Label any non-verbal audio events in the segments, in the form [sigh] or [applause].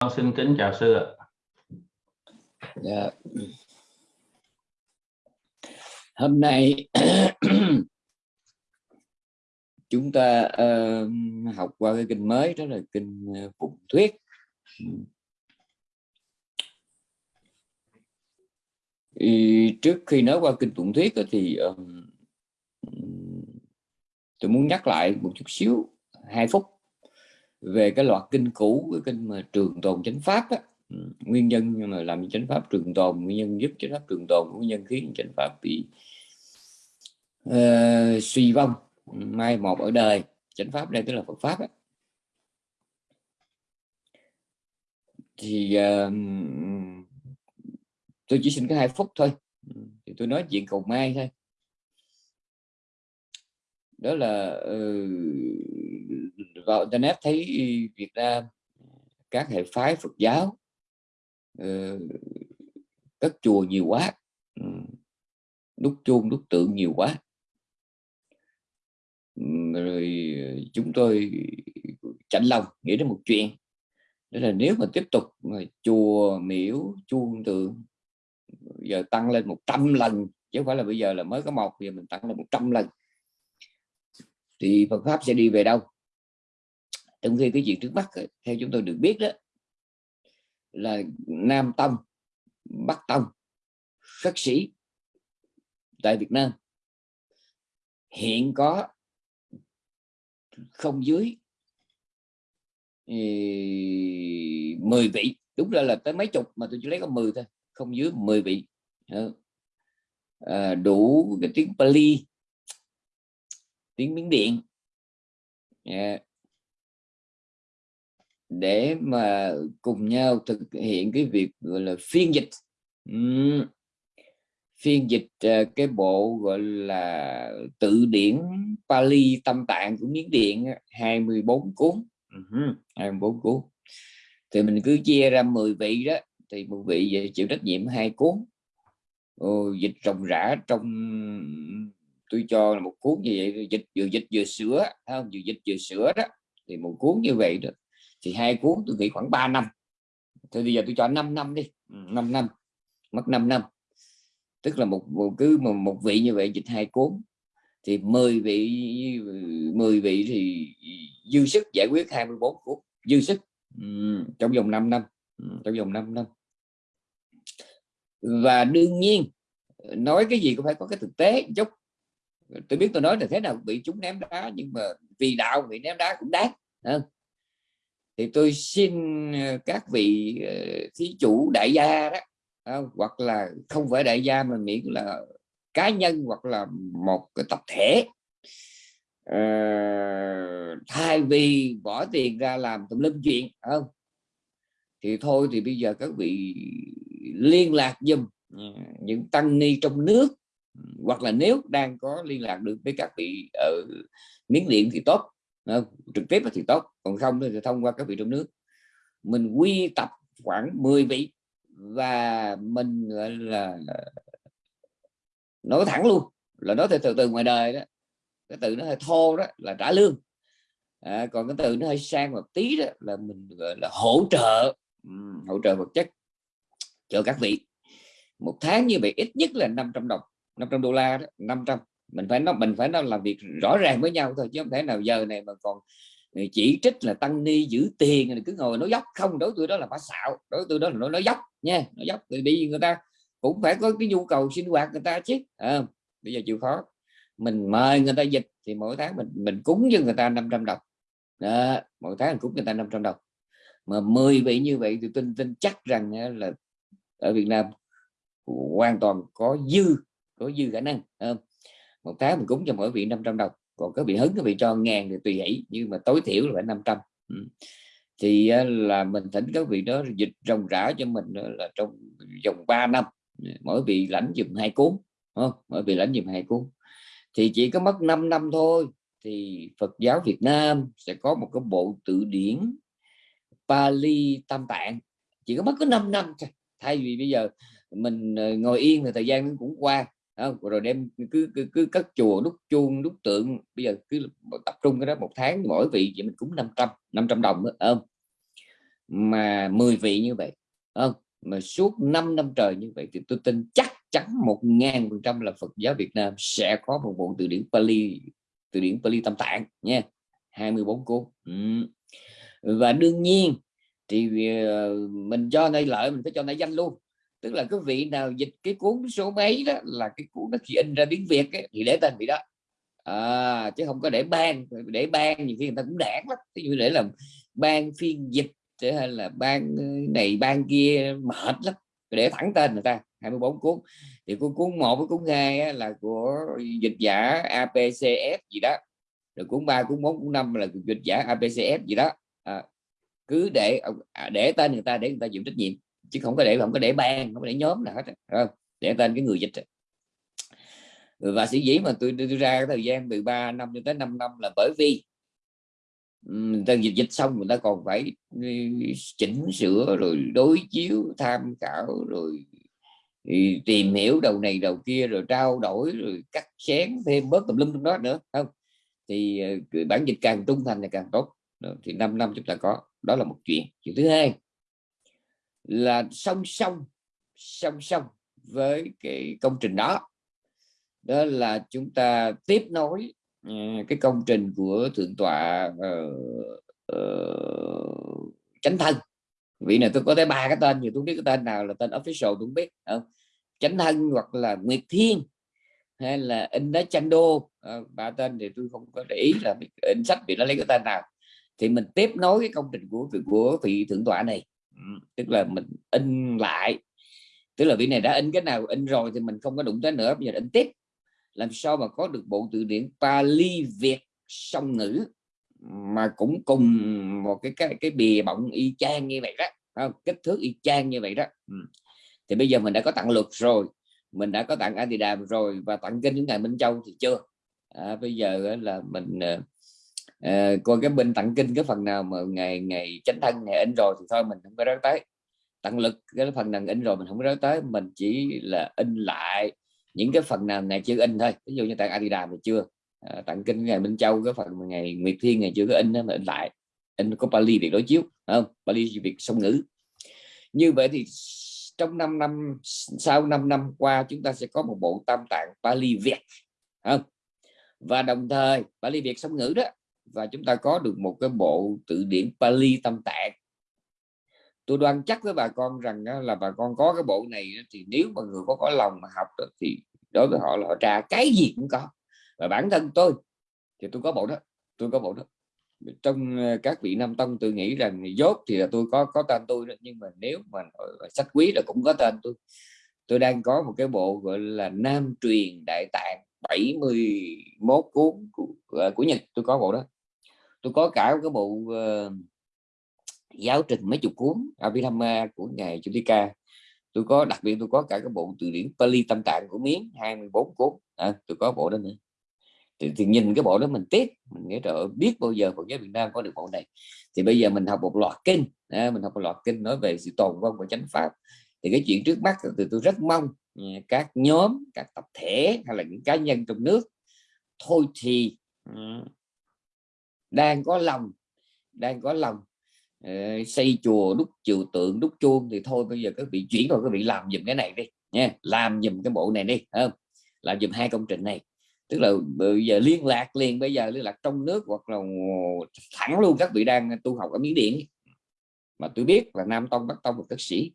Con xin kính chào sư ạ. Dạ. Hôm nay [clears throat] chúng ta uh, học qua cái kinh mới đó là kinh uh, Phụng Thuyết. Thì trước khi nói qua kinh Phụng Thuyết thì um, tôi muốn nhắc lại một chút xíu hai phút về cái loạt kinh cũ cái kinh mà trường tồn chánh pháp á, ừ, nguyên nhân mà làm chánh pháp trường tồn nguyên nhân giúp chánh pháp trường tồn nguyên nhân khiến chánh pháp bị uh, suy vong mai một ở đời. Chánh pháp đây tức là Phật pháp á. thì uh, tôi chỉ xin cái hai phút thôi. Ừ, thì tôi nói chuyện cầu mai thôi. Đó là uh, vào internet thấy Việt Nam, các hệ phái Phật giáo ờ, các chùa nhiều quá ừ, đúc chuông đúc tượng nhiều quá. Ừ, rồi chúng tôi chạnh lòng nghĩ đến một chuyện, đó là nếu mà tiếp tục mà chùa miễu chuông tượng, giờ tăng lên 100 lần, chứ không phải là bây giờ là mới có một giờ mình tăng lên 100 lần, thì Phật pháp sẽ đi về đâu? Trong khi cái chuyện trước mắt theo chúng tôi được biết đó là Nam Tông Bắc Tông khất sĩ tại Việt Nam hiện có không dưới ừ, 10 vị. Đúng ra là tới mấy chục mà tôi chỉ lấy có 10 thôi không dưới 10 vị. À, đủ cái tiếng Pali tiếng Miến Điện. Yeah để mà cùng nhau thực hiện cái việc gọi là phiên dịch. Uhm. phiên dịch ờ, cái bộ gọi là tự điển Pali tâm tạng của Miến Điện 24 cuốn. Uh -huh. 24 cuốn. Thì mình cứ chia ra 10 vị đó thì một vị chịu trách nhiệm hai cuốn. Ồ, dịch rộng rã trong tôi cho là một cuốn như vậy dịch vừa dịch vừa sửa không? Vừa dịch vừa sửa đó thì một cuốn như vậy đó thì hai cuốn tôi nghĩ khoảng 3 năm. Thì bây giờ tôi cho 5 năm đi. 5 ừ, năm mất 5 năm. Tức là một, một cứ một, một vị như vậy dịch hai cuốn. Thì 10 vị 10 vị thì dư sức giải quyết 24 cuốn. Dư sức. Ừ, trong vòng 5 năm. Ừ, trong vòng 5 năm. Và đương nhiên nói cái gì cũng phải có cái thực tế chút. Tôi biết tôi nói là thế nào bị chúng ném đá nhưng mà vì đạo bị ném đá cũng đáng? Thì tôi xin ờ, các vị ờ, thí chủ đại gia đó ờ, hoặc là không phải đại gia mà miễn là cá nhân hoặc là một cái tập thể uh, thay vì bỏ tiền ra làm tùm lum chuyện không? Thì thôi thì bây giờ các vị liên lạc dùm ừ, những tăng ni trong nước ừ, hoặc là nếu đang có liên lạc được với các vị ở miếng điện thì tốt trực tiếp thì tốt còn không thì thông qua các vị trong nước. Mình quy tập khoảng 10 vị và mình gọi là nói thẳng luôn là nói từ từ ngoài đời đó. Cái từ nó hơi thô đó là trả lương. À, còn cái từ nó hơi sang một tí đó là mình gọi là hỗ trợ hỗ trợ vật chất cho các vị. Một tháng như vậy ít nhất là 500 đồng 500 đô la đó 500 mình phải nói mình phải nói làm việc rõ ràng với nhau thôi chứ không thể nào giờ này mà còn ờ, chỉ trích là tăng ni giữ tiền rồi cứ ngồi nói dốc. Không đối tôi đó là phá xạo đối tôi đó là nói nói dốc nha nói dốc. Thì đi người ta cũng phải có cái nhu cầu sinh hoạt người ta chứ à, bây giờ chịu khó. Mình mời người ta dịch thì mỗi tháng mình mình cúng cho người ta 500 đồng. Đó, mỗi tháng mình cúng người ta 500 đồng. Mà 10 vị như vậy thì tin tin chắc rằng ờ, là ở Việt Nam hoàn toàn có dư có dư khả năng không? Một tháng mình cúng cho mỗi vị 500 đồng, còn có vị hứng có vị cho ngàn thì tùy hỷ, nhưng mà tối thiểu là phải 500 ừ. thì ờ, là mình thỉnh các vị đó dịch rồng rã cho mình ờ, là trong vòng 3 năm. Mỗi vị lãnh dùm hai cuốn không? mỗi vị lãnh dùm hai cuốn. Thì chỉ có mất 5 năm thôi, thì Phật giáo Việt Nam sẽ có một cái bộ tự điển Pali Tam Tạng. Chỉ có mất có 5 năm thôi. Thay vì bây giờ mình ờ, ngồi yên thì thời gian cũng qua không? rồi đem cứ cứ, cứ cất chùa đúc chuông đúc tượng. Bây giờ cứ tập trung cái đó một tháng mỗi vị vậy mình cũng 500 500 đồng nữa không? Mà 10 vị như vậy không? Mà suốt 5 năm trời như vậy thì tôi tin chắc chắn một ngàn phần trăm là Phật giáo Việt Nam sẽ có một bộ từ điển Pali từ điển Pali Tâm Tạng nha. 24 cuốn. Ừ. và đương nhiên thì ờ, mình cho đây lợi mình phải cho này danh luôn tức là cái vị nào dịch cái cuốn số mấy đó là cái cuốn nó chỉ in ra tiếng Việt ấy, thì để tên vị đó. À, chứ không có để ban để ban nhiều khi người ta cũng đảng lắm. Ví dụ để làm ban phiên dịch hay là ban ờ, này ban kia mệt lắm. Để thẳng tên người ta 24 cuốn. Thì cuốn cuốn một với cuốn hai là của dịch giả APCF gì đó. Rồi cuốn ba cuốn bốn cuốn năm là dịch giả APCF gì đó. À, cứ để à, để tên người ta để người ta chịu trách nhiệm chứ không có để, không có để ban không có để nhóm nào hết không? Để tên cái người dịch và sĩ dĩ mà tôi đưa ra thời gian từ 3 năm cho tới 5 năm là bởi vì người ta dịch dịch xong người ta còn phải ừ, chỉnh sửa rồi đối chiếu, tham khảo rồi ừ, tìm hiểu đầu này đầu kia rồi trao đổi rồi cắt xén thêm bớt tùm lum trong đó nữa không? Thì ờ, bản dịch càng trung thành là càng tốt. Thì 5 năm chúng ta có, đó là một chuyện. Chuyện thứ hai là song song song song với cái công trình đó. Đó là chúng ta tiếp nối uh, cái công trình của thượng tọa uh, uh, chánh thân. Vị này tôi có tới ba cái tên nhiều tôi biết cái tên nào là tên official tôi không biết không? Chánh thân hoặc là nguyệt thiên hay là in đá chanh đô ba tên thì tôi không có để ý là in sách vì nó lấy cái tên nào. Thì mình tiếp nối cái công trình của của vị thượng tọa này tức là mình in lại tức là vị này đã in cái nào in rồi thì mình không có đụng tới nữa bây giờ in tiếp làm sao mà có được bộ từ điển Pali Việt song ngữ mà cũng cùng một cái cái cái bìa bọng y chang như vậy đó không? kích thước y chang như vậy đó ừ. thì bây giờ mình đã có tặng luật rồi mình đã có tặng Adidam rồi và tặng kinh những ngày Minh Châu thì chưa à, bây giờ là mình ờ, à, coi cái bên tặng kinh cái phần nào mà ngày ngày chánh thân ngày in rồi thì thôi mình không có nói tới. Tặng lực cái phần nào in rồi mình không có nói tới mình chỉ là in lại những cái phần nào ngày chưa in thôi. Ví dụ như tặng Adidas thì chưa à, tặng kinh ngày Minh Châu cái phần ngày Nguyệt Thiên ngày chưa có in đó mà in lại. In có Bali để đối chiếu không? Bali việc song ngữ. Như vậy thì trong 5 năm sau 5 năm qua chúng ta sẽ có một bộ tam tạng Bali Việt không? Và đồng thời Bali Việt song ngữ đó và chúng ta có được một cái bộ tự điển Pali tâm tạng. Tôi đoan chắc với bà con rằng là bà con có cái bộ này thì nếu mà người có có lòng mà học thì đối với họ là họ tra cái gì cũng có. Và bản thân tôi thì tôi có bộ đó tôi có bộ đó. Trong ờ, các vị nam tông tôi nghĩ rằng dốt thì là tôi có có tên tôi đó. nhưng mà nếu mà sách quý là cũng có tên tôi. Tôi đang có một cái bộ gọi là nam truyền đại tạng 71 cuốn của, ờ, của Nhật tôi có bộ đó tôi có cả cái bộ uh, giáo trình mấy chục cuốn Abhidhamma của ngài Chutika tôi có đặc biệt tôi có cả cái bộ từ điển Pali tâm tạng của miếng 24 cuốn. À, tôi có bộ đó nữa. Thì, thì nhìn cái bộ đó mình tiếc mình nghĩ trời biết bao giờ Phật giáo Việt Nam có được bộ này. Thì bây giờ mình học một loạt kinh à, mình học một loạt kinh nói về sự tồn vong của chánh pháp. Thì cái chuyện trước mắt thì tôi rất mong ừ, các nhóm các tập thể hay là những cá nhân trong nước thôi thì ừ, đang có lòng đang có lòng. Uh, xây chùa đúc chiều tượng đúc chuông thì thôi bây giờ các vị chuyển rồi các vị làm dùm cái này đi nha. Làm dùm cái bộ này đi không? Làm dùm hai công trình này. Tức là bây giờ liên lạc liền bây giờ liên lạc trong nước hoặc là thẳng luôn các vị đang tu học ở miến điện. Mà tôi biết là nam tông bắc tông và các sĩ.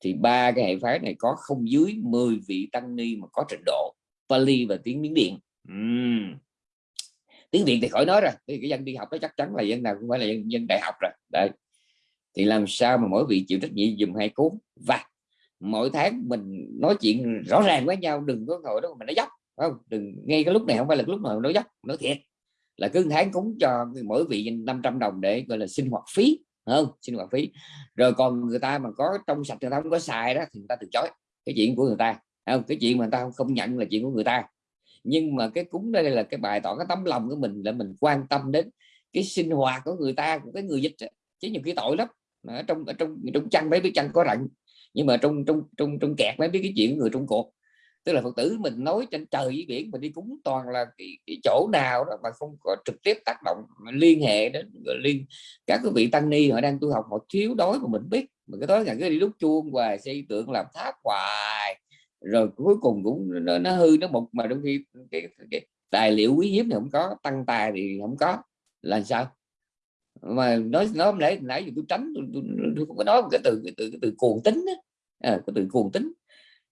Thì ba cái hệ phái này có không dưới 10 vị tăng ni mà có trình độ Pali và tiếng miến điện. Uhm tiếng việt thì khỏi nói rồi thì cái dân đi học đó chắc chắn là dân nào cũng phải là dân, dân đại học rồi đấy. Thì làm sao mà mỗi vị chịu trách nhiệm dùm hai cuốn và mỗi tháng mình nói chuyện rõ ràng với nhau đừng có ngồi đó mà nói dốc không? Đừng ngay cái lúc này không phải là lúc nào nói dốc nói thiệt. Là cứ tháng cúng cho mỗi vị 500 đồng để gọi là sinh hoạt phí không? Sinh hoạt phí. Rồi còn người ta mà có trong sạch người ta không có xài đó thì người ta từ chối cái chuyện của người ta không? Cái chuyện mà người ta không nhận là chuyện của người ta nhưng mà cái cúng đây là cái bài tỏ cái tấm lòng của mình là mình quan tâm đến cái sinh hoạt của người ta của cái người dịch chứ nhiều khi tội lắm. Ở trong ở trong trong chăn mấy biết chăn có rận. Nhưng mà trong trong trong trong kẹt mấy biết cái chuyện người trong cuộc tức là phật tử mình nói trên trời với biển mình đi cúng toàn là cái, cái chỗ nào đó mà không có trực tiếp tác động liên hệ đến liên các cái vị tăng ni họ đang tu học họ thiếu đói mà mình biết. Mình cái tối ngày cứ đi đúc chuông hoài xây tượng làm tháp hoài rồi cuối cùng cũng nó, nó hư nó mục mà đôi khi cái, cái, cái tài liệu quý hiếm thì không có tăng tài thì không có. Là sao? Mà nói nói nãy nãy giờ tôi tránh tôi, tôi, tôi không có nói cái từ cái từ cái từ cuồng tính đó. À, cái từ cuồng tính.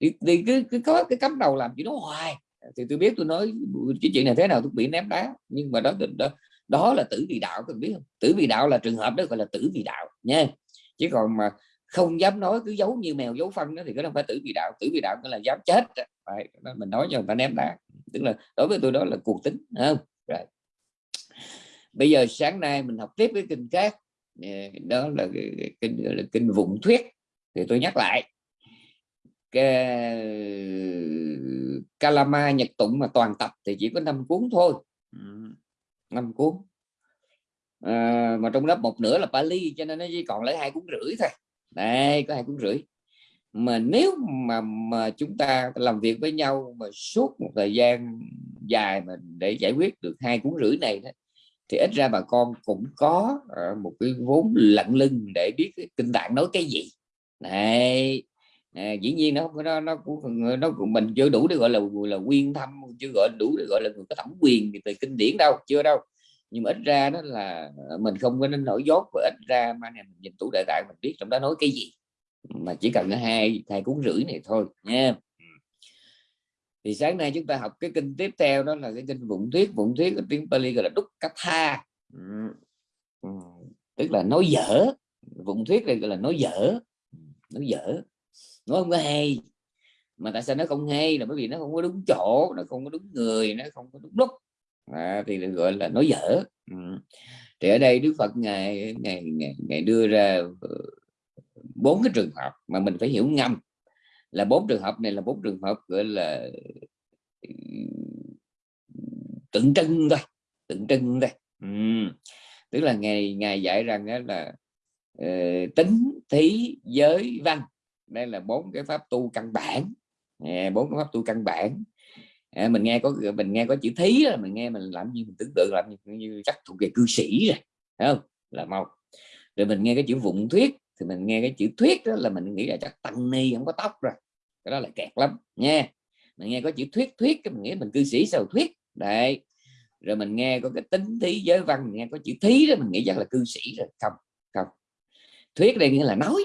Thì, thì cứ, cứ có cái cắm đầu làm chuyện đó hoài. Thì tôi biết tôi nói cái chuyện này thế nào tôi bị ném đá. Nhưng mà đó đó, đó là tử vị đạo các biết không? Tử vị đạo là trường hợp đó gọi là tử vị đạo nha. Chứ còn mà không dám nói cứ giấu như mèo giấu phân đó thì cái đó phải tử vì đạo tử vì đạo nghĩa là dám chết. Phải mình nói cho người ta ném đá tức là đối với tôi đó là cuộc tính không? Rồi. Bây giờ sáng nay mình học tiếp cái kinh khác. Đó là kinh là kinh vụng thuyết. Thì tôi nhắc lại. Cái Kalama Nhật Tụng mà toàn tập thì chỉ có 5 cuốn thôi. 5 cuốn. À, mà trong đó một nửa là Pali cho nên nó chỉ còn lấy hai cuốn rưỡi thôi đây có hai cuốn rưỡi. Mà nếu mà mà chúng ta làm việc với nhau mà suốt một thời gian dài mà để giải quyết được hai cuốn rưỡi này đó, thì ít ra bà con cũng có ờ, một cái vốn lặn lưng để biết kinh tạng nói cái gì. Này à, dĩ nhiên nó nó nó cũng nó cũng mình chưa đủ để gọi là là quyên thâm chưa gọi đủ để gọi là người có thẩm quyền về kinh điển đâu chưa đâu nhưng mà ít ra đó là mình không có nên nổi dốt và ít ra mà này mình nhìn tủ đại tạng mình biết trong đó nói cái gì. Mà chỉ cần hai hai cuốn rưỡi này thôi nha. Thì sáng nay chúng ta học cái kinh tiếp theo đó là cái kinh vụng thuyết. Vụng thuyết ở tiếng Pali gọi là đúc cát tha. Tức là nói dở. Vụng thuyết này gọi là nói dở. Nói dở. Nói không có hay. Mà tại sao nó không hay là bởi vì nó không có đúng chỗ nó không có đúng người nó không có đúng lúc à, thì được gọi là nói dở. Ừ. Thì ở đây Đức Phật ngày ngày, ngày đưa ra ờ, bốn cái trường hợp mà mình phải hiểu ngầm là bốn trường hợp này là bốn trường hợp gọi là tượng trưng thôi tượng trưng thôi. Ừ. tức là ngày ngày dạy rằng đó là uh, tính thí giới văn. Đây là bốn cái pháp tu căn bản. Bốn cái pháp tu căn bản à, mình nghe có mình nghe có chữ thí là mình nghe mình làm như mình tưởng tượng làm như, như chắc thuộc về cư sĩ rồi không? Là một. Rồi mình nghe cái chữ vụng thuyết thì mình nghe cái chữ thuyết đó là mình nghĩ là chắc tăng ni không có tóc rồi cái đó là kẹt lắm nha. Mình nghe có chữ thuyết thuyết cái mình nghĩ mình cư sĩ sao thuyết đấy. Rồi mình nghe có cái tính thí giới văn mình nghe có chữ thí đó mình nghĩ chắc là cư sĩ rồi không không. Thuyết đây nghĩa là nói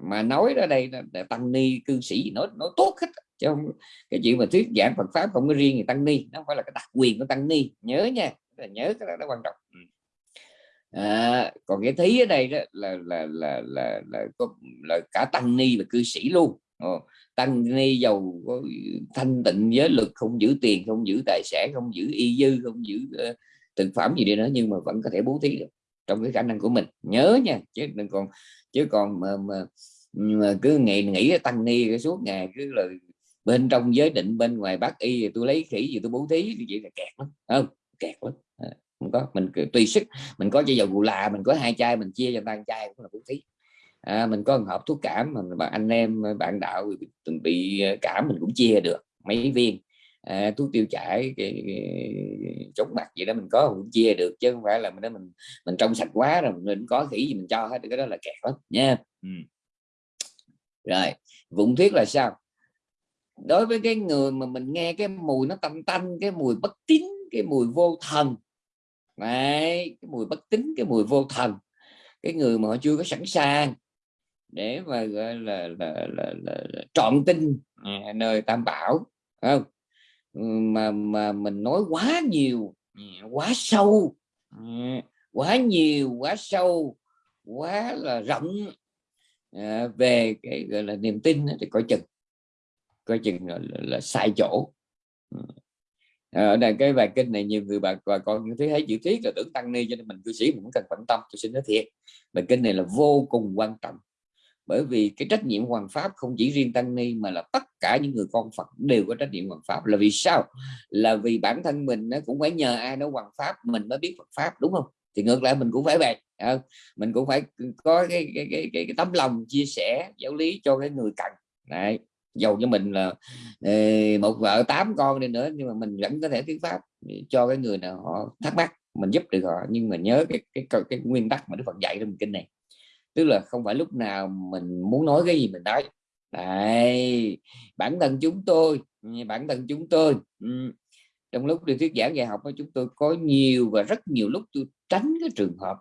mà nói ra đây là tăng ni cư sĩ nói nói tốt hết chứ không cái chuyện mà thuyết giảng Phật pháp không có riêng người tăng ni nó không phải là cái đặc quyền của tăng ni. Nhớ nha là nhớ cái đó nó quan trọng. Ừ. à, còn cái thí ở đây đó là là là là là, là, là cả tăng ni và cư sĩ luôn. Ồ, tăng ni giàu có thanh tịnh giới lực không giữ tiền không giữ tài sản không giữ y dư không giữ uh, thực phẩm gì đi nữa nhưng mà vẫn có thể bố thí được trong cái khả năng của mình. Nhớ nha chứ đừng còn chứ còn mà, mà, mà cứ ngày nghĩ tăng ni suốt ngày cứ là bên trong giới định bên ngoài bác y thì tôi lấy khỉ gì tôi bố thí thì vậy là kẹt lắm. Không kẹt lắm. À, không có. Mình tùy sức. Mình có chai dầu gù là mình có hai chai mình chia cho tan chai cũng là bố thí. À, mình có một hộp thuốc cảm mà bạn anh em à, bạn đạo từng bị à, cảm mình cũng chia được mấy viên. À, thuốc tiêu chảy cái, cái, chống mặt gì đó mình có cũng chia được chứ không phải là mình mình mình trong sạch quá rồi mình có khỉ gì mình cho hết cái đó là kẹt lắm nha. Ừ. rồi vụng thuyết là sao? Đối với cái người mà mình nghe cái mùi nó tanh tanh cái mùi bất tín cái mùi vô thần. Đấy, cái mùi bất tín cái mùi vô thần. Cái người mà họ chưa có sẵn sàng để mà gọi là là, là, là, là trọn tin nơi tam bảo không? Mà mà mình nói quá nhiều quá sâu quá nhiều quá sâu quá là rộng à, về cái gọi là niềm tin thì coi chừng coi chừng là, là, là sai chỗ. Ừ. Ờ, ở đây cái bài kinh này nhiều người bà bà con như thế thấy chữ thiết là tưởng tăng ni cho nên mình cư sĩ mình cũng cần quan tâm tôi xin nói thiệt. Bài kinh này là vô cùng quan trọng. Bởi vì cái trách nhiệm hoàng pháp không chỉ riêng tăng ni mà là tất cả những người con Phật đều có trách nhiệm hoàng pháp. Là vì sao? Là vì bản thân mình nó cũng phải nhờ ai đó hoàng pháp mình mới biết Phật pháp đúng không? Thì ngược lại mình cũng phải vậy à, mình cũng phải có cái cái, cái, cái, cái tấm lòng chia sẻ giáo lý cho cái người cần này dầu cho mình là ờ, một vợ tám con đi nữa nhưng mà mình vẫn có thể thuyết pháp cho cái người nào họ thắc mắc mình giúp được họ. Nhưng mà nhớ cái cái cái, cái nguyên tắc mà Đức Phật dạy trong kinh này. Tức là không phải lúc nào mình muốn nói cái gì mình nói. Đấy, bản thân chúng tôi bản thân chúng tôi ừ. trong lúc đi thuyết giảng dạy học chúng tôi có nhiều và rất nhiều lúc tôi tránh cái trường hợp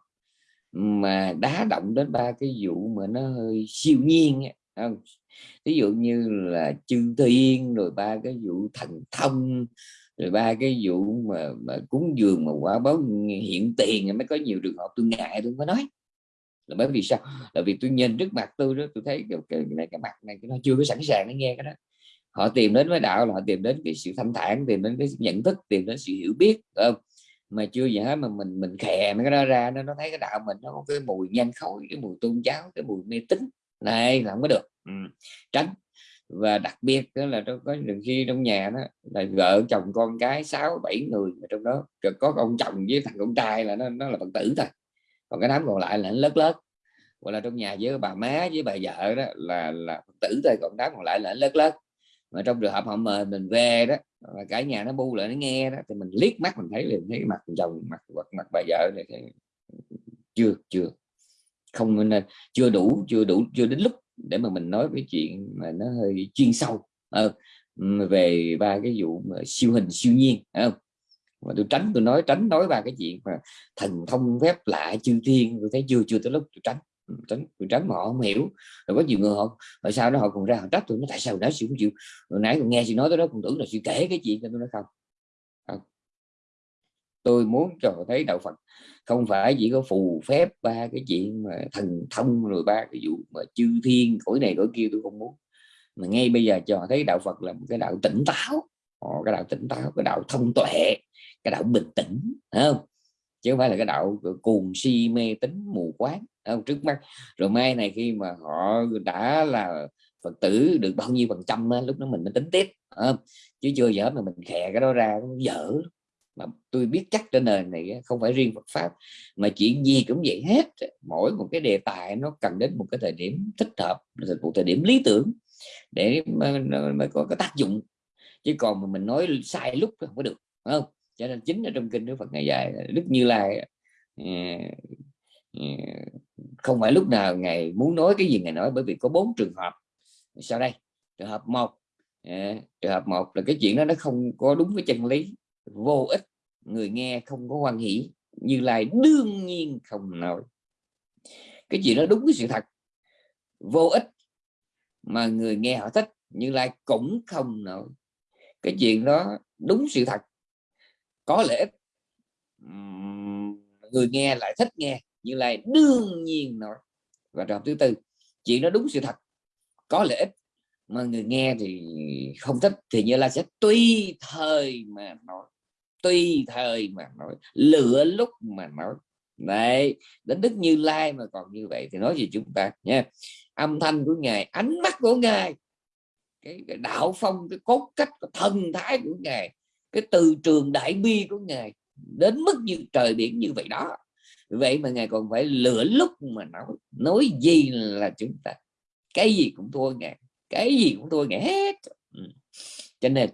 mà đá động đến ba cái vụ mà nó hơi siêu nhiên không ví dụ như là chư thiên rồi ba cái vụ thần thông rồi ba cái vụ mà, mà cúng dường mà quả báo hiện tiền mới có nhiều trường hợp tôi ngại tôi mới nói. Là bởi vì sao? Là vì tôi nhìn trước mặt tôi đó tôi thấy cái, cái này cái mặt này nó chưa có sẵn sàng để nghe cái đó. Họ tìm đến với đạo là họ tìm đến cái sự thanh thản tìm đến cái nhận thức tìm đến sự hiểu biết không? Mà chưa gì hết mà mình mình khè mấy cái đó ra nó nó thấy cái đạo mình nó có cái mùi nhanh khói cái mùi tôn giáo cái mùi mê tín này là không có được. Ừ. tránh. Và đặc biệt đó là trong có đừng khi trong nhà đó là vợ chồng con cái sáu bảy người mà trong đó có ông chồng với thằng con trai là nó nó là phật tử thôi. Còn cái đám còn lại là lớt lớt. Hoặc là trong nhà với bà má với bà vợ đó là là phật tử thôi còn đám còn lại là lớt lớt. Mà trong trường hợp họ mời mình về đó và cả nhà nó bu lại nó nghe đó thì mình liếc mắt mình thấy liền thấy mặt chồng mặt mặt, mặt bà vợ này thấy chưa chưa không nên à, chưa đủ chưa đủ chưa đến lúc để mà mình nói cái chuyện mà nó hơi chuyên sâu à, về ba cái vụ mà siêu hình siêu nhiên không? Mà tôi tránh tôi nói tránh nói ba cái chuyện mà thần thông phép lạ chư thiên tôi thấy chưa chưa tới lúc tôi tránh tránh tôi tránh mà họ không hiểu. Rồi có nhiều người họ rồi sau đó họ còn ra họ trách tôi nó tại sao đó chị không chịu? Hồi nãy còn nghe chị nói tới đó còn tưởng là chị kể cái chuyện cho tôi nói không tôi muốn cho thấy đạo Phật. Không phải chỉ có phù phép ba cái chuyện mà thần thông rồi ba cái vụ mà chư thiên cõi này cõi kia tôi không muốn. Mà ngay bây giờ cho thấy đạo Phật là một cái đạo tỉnh táo. Ờ, cái đạo tỉnh táo, cái đạo thông tuệ, cái đạo bình tĩnh không? Chứ không phải là cái đạo cuồng si mê tín mù quáng không? Trước mắt. Rồi mai này khi mà họ đã là phật tử được bao nhiêu phần trăm lúc đó mình mới tính tiếp không? chứ chưa dở mà mình khè cái đó ra, nó dở mà tôi biết chắc trên nền này không phải riêng Phật pháp, mà chuyện gì cũng vậy hết. Mỗi một cái đề tài nó cần đến một cái thời điểm thích hợp, một thời điểm lý tưởng để mới có cái tác dụng. Chứ còn mà mình nói sai lúc không có được không? Cho nên chính ở trong kinh Đức Phật ngày dạy Đức Như Lai ờ, ờ, không phải lúc nào ngày muốn nói cái gì ngày nói, bởi vì có bốn trường hợp. Sau đây, trường hợp một ờ, trường hợp một là cái chuyện đó nó không có đúng với chân lý vô ích, người nghe không có quan hỷ, như lai đương nhiên không nói. Cái chuyện đó đúng với sự thật. Vô ích mà người nghe họ thích, như lai cũng không nói. Cái chuyện đó đúng sự thật. Có lẽ người nghe lại thích nghe, như lai đương nhiên nói. Và trường thứ tư, chuyện đó đúng sự thật. Có lợi ích mà người nghe thì không thích, thì như lai sẽ tùy thời mà nói tùy thời mà nói lựa lúc mà nói. Đấy đến đức như lai mà còn như vậy thì nói gì chúng ta nha. Âm thanh của ngài ánh mắt của ngài cái, cái đạo phong cái cốt cách cái thần thái của ngài cái từ trường đại bi của ngài đến mức như trời biển như vậy đó. Vậy mà ngài còn phải lựa lúc mà nói nói gì là chúng ta. Cái gì cũng thua ngài cái gì cũng thua ngài hết. Ừ. Cho nên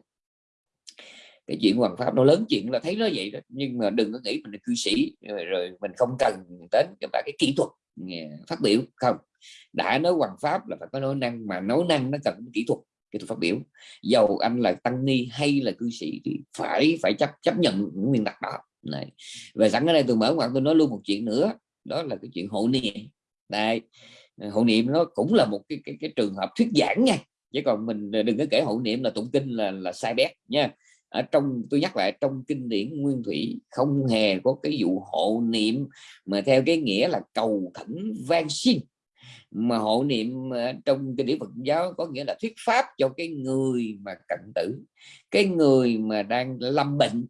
cái chuyện hoàng pháp nó lớn chuyện là thấy nó vậy đó. Nhưng mà đừng có nghĩ mình là cư sĩ rồi, rồi mình không cần đến cái cái kỹ thuật phát biểu không. Đã nói hoàng pháp là phải có nói năng mà nói năng nó cần kỹ thuật kỹ thuật phát biểu. Dầu anh là tăng ni hay là cư sĩ thì phải phải chấp chấp nhận những nguyên tắc đó. Này về sẵn cái đây tôi mở ngoặt tôi nói luôn một chuyện nữa đó là cái chuyện hộ niệm. Đây hộ niệm nó cũng là một cái cái, cái trường hợp thuyết giảng nha. Chứ còn mình đừng có kể hộ niệm là tụng kinh là là sai bét nha ở trong, tôi nhắc lại, trong kinh điển nguyên thủy không hề có cái vụ hộ niệm mà theo cái nghĩa là cầu khẩn van xin. Mà hộ niệm ờ, trong kinh điển Phật giáo có nghĩa là thuyết pháp cho cái người mà cận tử, cái người mà đang lâm bệnh.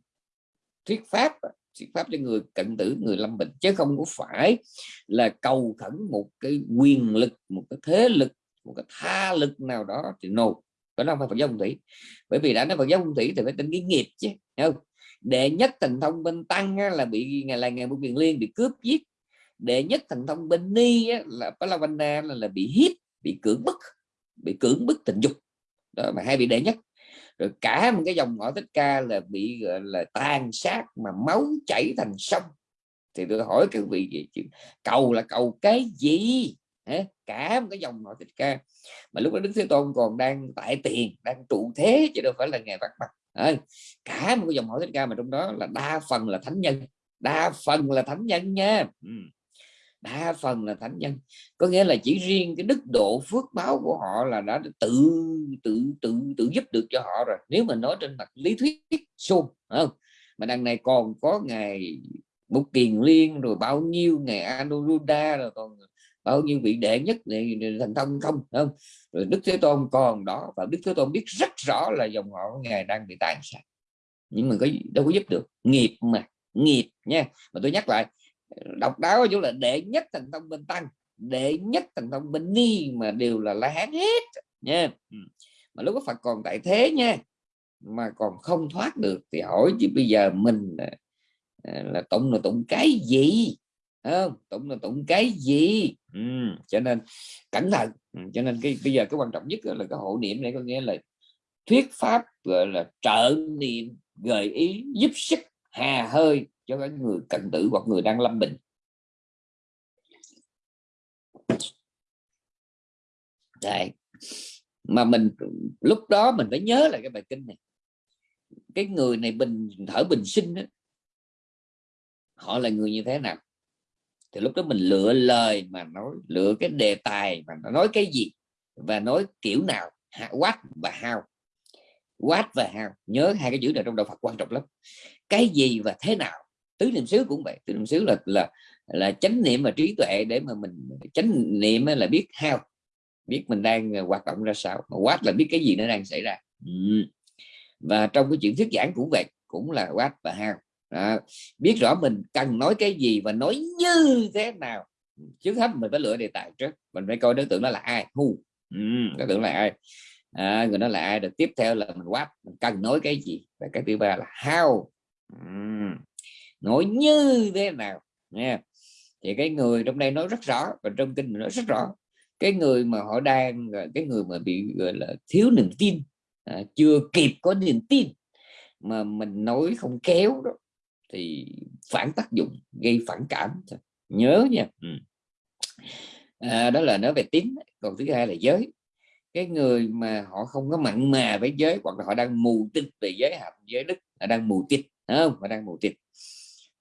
Thuyết pháp thuyết pháp cho người cận tử, người lâm bệnh, chứ không có phải là cầu khẩn một cái quyền lực, một cái thế lực, một cái tha lực nào đó thì no phải không phải Phật giáo phong thủy. Bởi vì đã nói Phật giáo phong thủy thì phải tính cái nghiệp chứ không? Đệ nhất thần thông bên tăng là bị ngày là ngày một quyền liên bị cướp giết. Đệ nhất thần thông bên ni là Palavana là, là bị hiếp bị cưỡng bức bị cưỡng bức tình dục. Đó mà hai vị đệ nhất. Rồi cả một cái dòng họ thích ca là bị gọi là tàn sát mà máu chảy thành sông. Thì tôi hỏi các vị gì cầu là cầu cái gì? Cả một cái dòng họ tịch ca. Mà lúc đó đức thế tôn còn đang tại tiền, đang trụ thế chứ đâu phải là ngày bắt mặt. Cả một cái dòng họ tịch ca mà trong đó là đa phần là thánh nhân, đa phần là thánh nhân nha. Ừ. đa phần là thánh nhân. Có nghĩa là chỉ riêng cái đức độ phước báo của họ là đã tự tự tự tự giúp được cho họ rồi. Nếu mà nói trên mặt lý thuyết suông không? Mà đằng này còn có ngày Bục Kiền Liên, rồi bao nhiêu ngày Anuruddha, rồi còn bao nhiêu vị đệ nhất này thành thông không không? Rồi Đức Thế Tôn còn đó và Đức Thế Tôn biết rất rõ là dòng họ của ngài đang bị tàn sát. Nhưng mà có đâu có giúp được. Nghiệp mà nghiệp nha. Mà tôi nhắc lại độc đáo ở chỗ là đệ nhất thành thông bên tăng đệ nhất thành thông bên ni mà đều là la hán hết nha. Ừ. Mà lúc có Phật còn tại thế nha mà còn không thoát được. Thì hỏi chứ bây giờ mình là, à, là tụng là tụng cái gì? Không? Tụng là tụng cái gì? Ừ, cho nên cẩn thận. Ừ, cho nên cái bây giờ cái quan trọng nhất là cái hộ niệm này có nghĩa là thuyết pháp gọi là trợ niệm gợi ý giúp sức hà hơi cho các người cận tử hoặc người đang lâm bệnh. Đấy. mà mình lúc đó mình phải nhớ lại cái bài kinh này. Cái người này bình thở bình sinh đó, họ là người như thế nào thì lúc đó mình lựa lời mà nói, lựa cái đề tài mà nói cái gì và nói kiểu nào what và how. What và how, nhớ hai cái chữ này trong đạo Phật quan trọng lắm. Cái gì và thế nào, tứ niệm xứ cũng vậy. Tứ niệm xứ là là là chánh niệm và trí tuệ để mà mình chánh niệm là biết how, biết mình đang ờ, hoạt động ra sao. Mà what là biết cái gì nó đang xảy ra. Ừ. và trong cái chuyện thuyết giảng cũng vậy, cũng là what và how à, biết rõ mình cần nói cái gì và nói như thế nào. Trước hết mình phải lựa đề tài trước mình phải coi đối tượng đó là ai. Hu ừ, đối tượng là ai. À, người đó là ai. Được tiếp theo là mình quát mình cần nói cái gì. Và cái thứ ba là how. Ừ, nói như thế nào. Nha. Thì cái người trong đây nói rất rõ và trong kinh mình nói rất rõ. Cái người mà họ đang cái người mà bị gọi là thiếu niềm tin à, chưa kịp có niềm tin mà mình nói không kéo đó thì phản tác dụng gây phản cảm. Nhớ nha. Ừ. à, đó là nói về tín còn thứ hai là giới. Cái người mà họ không có mặn mà với giới hoặc là họ đang mù tịch về giới hạnh giới đức họ đang mù tịch không? Họ đang mù tịch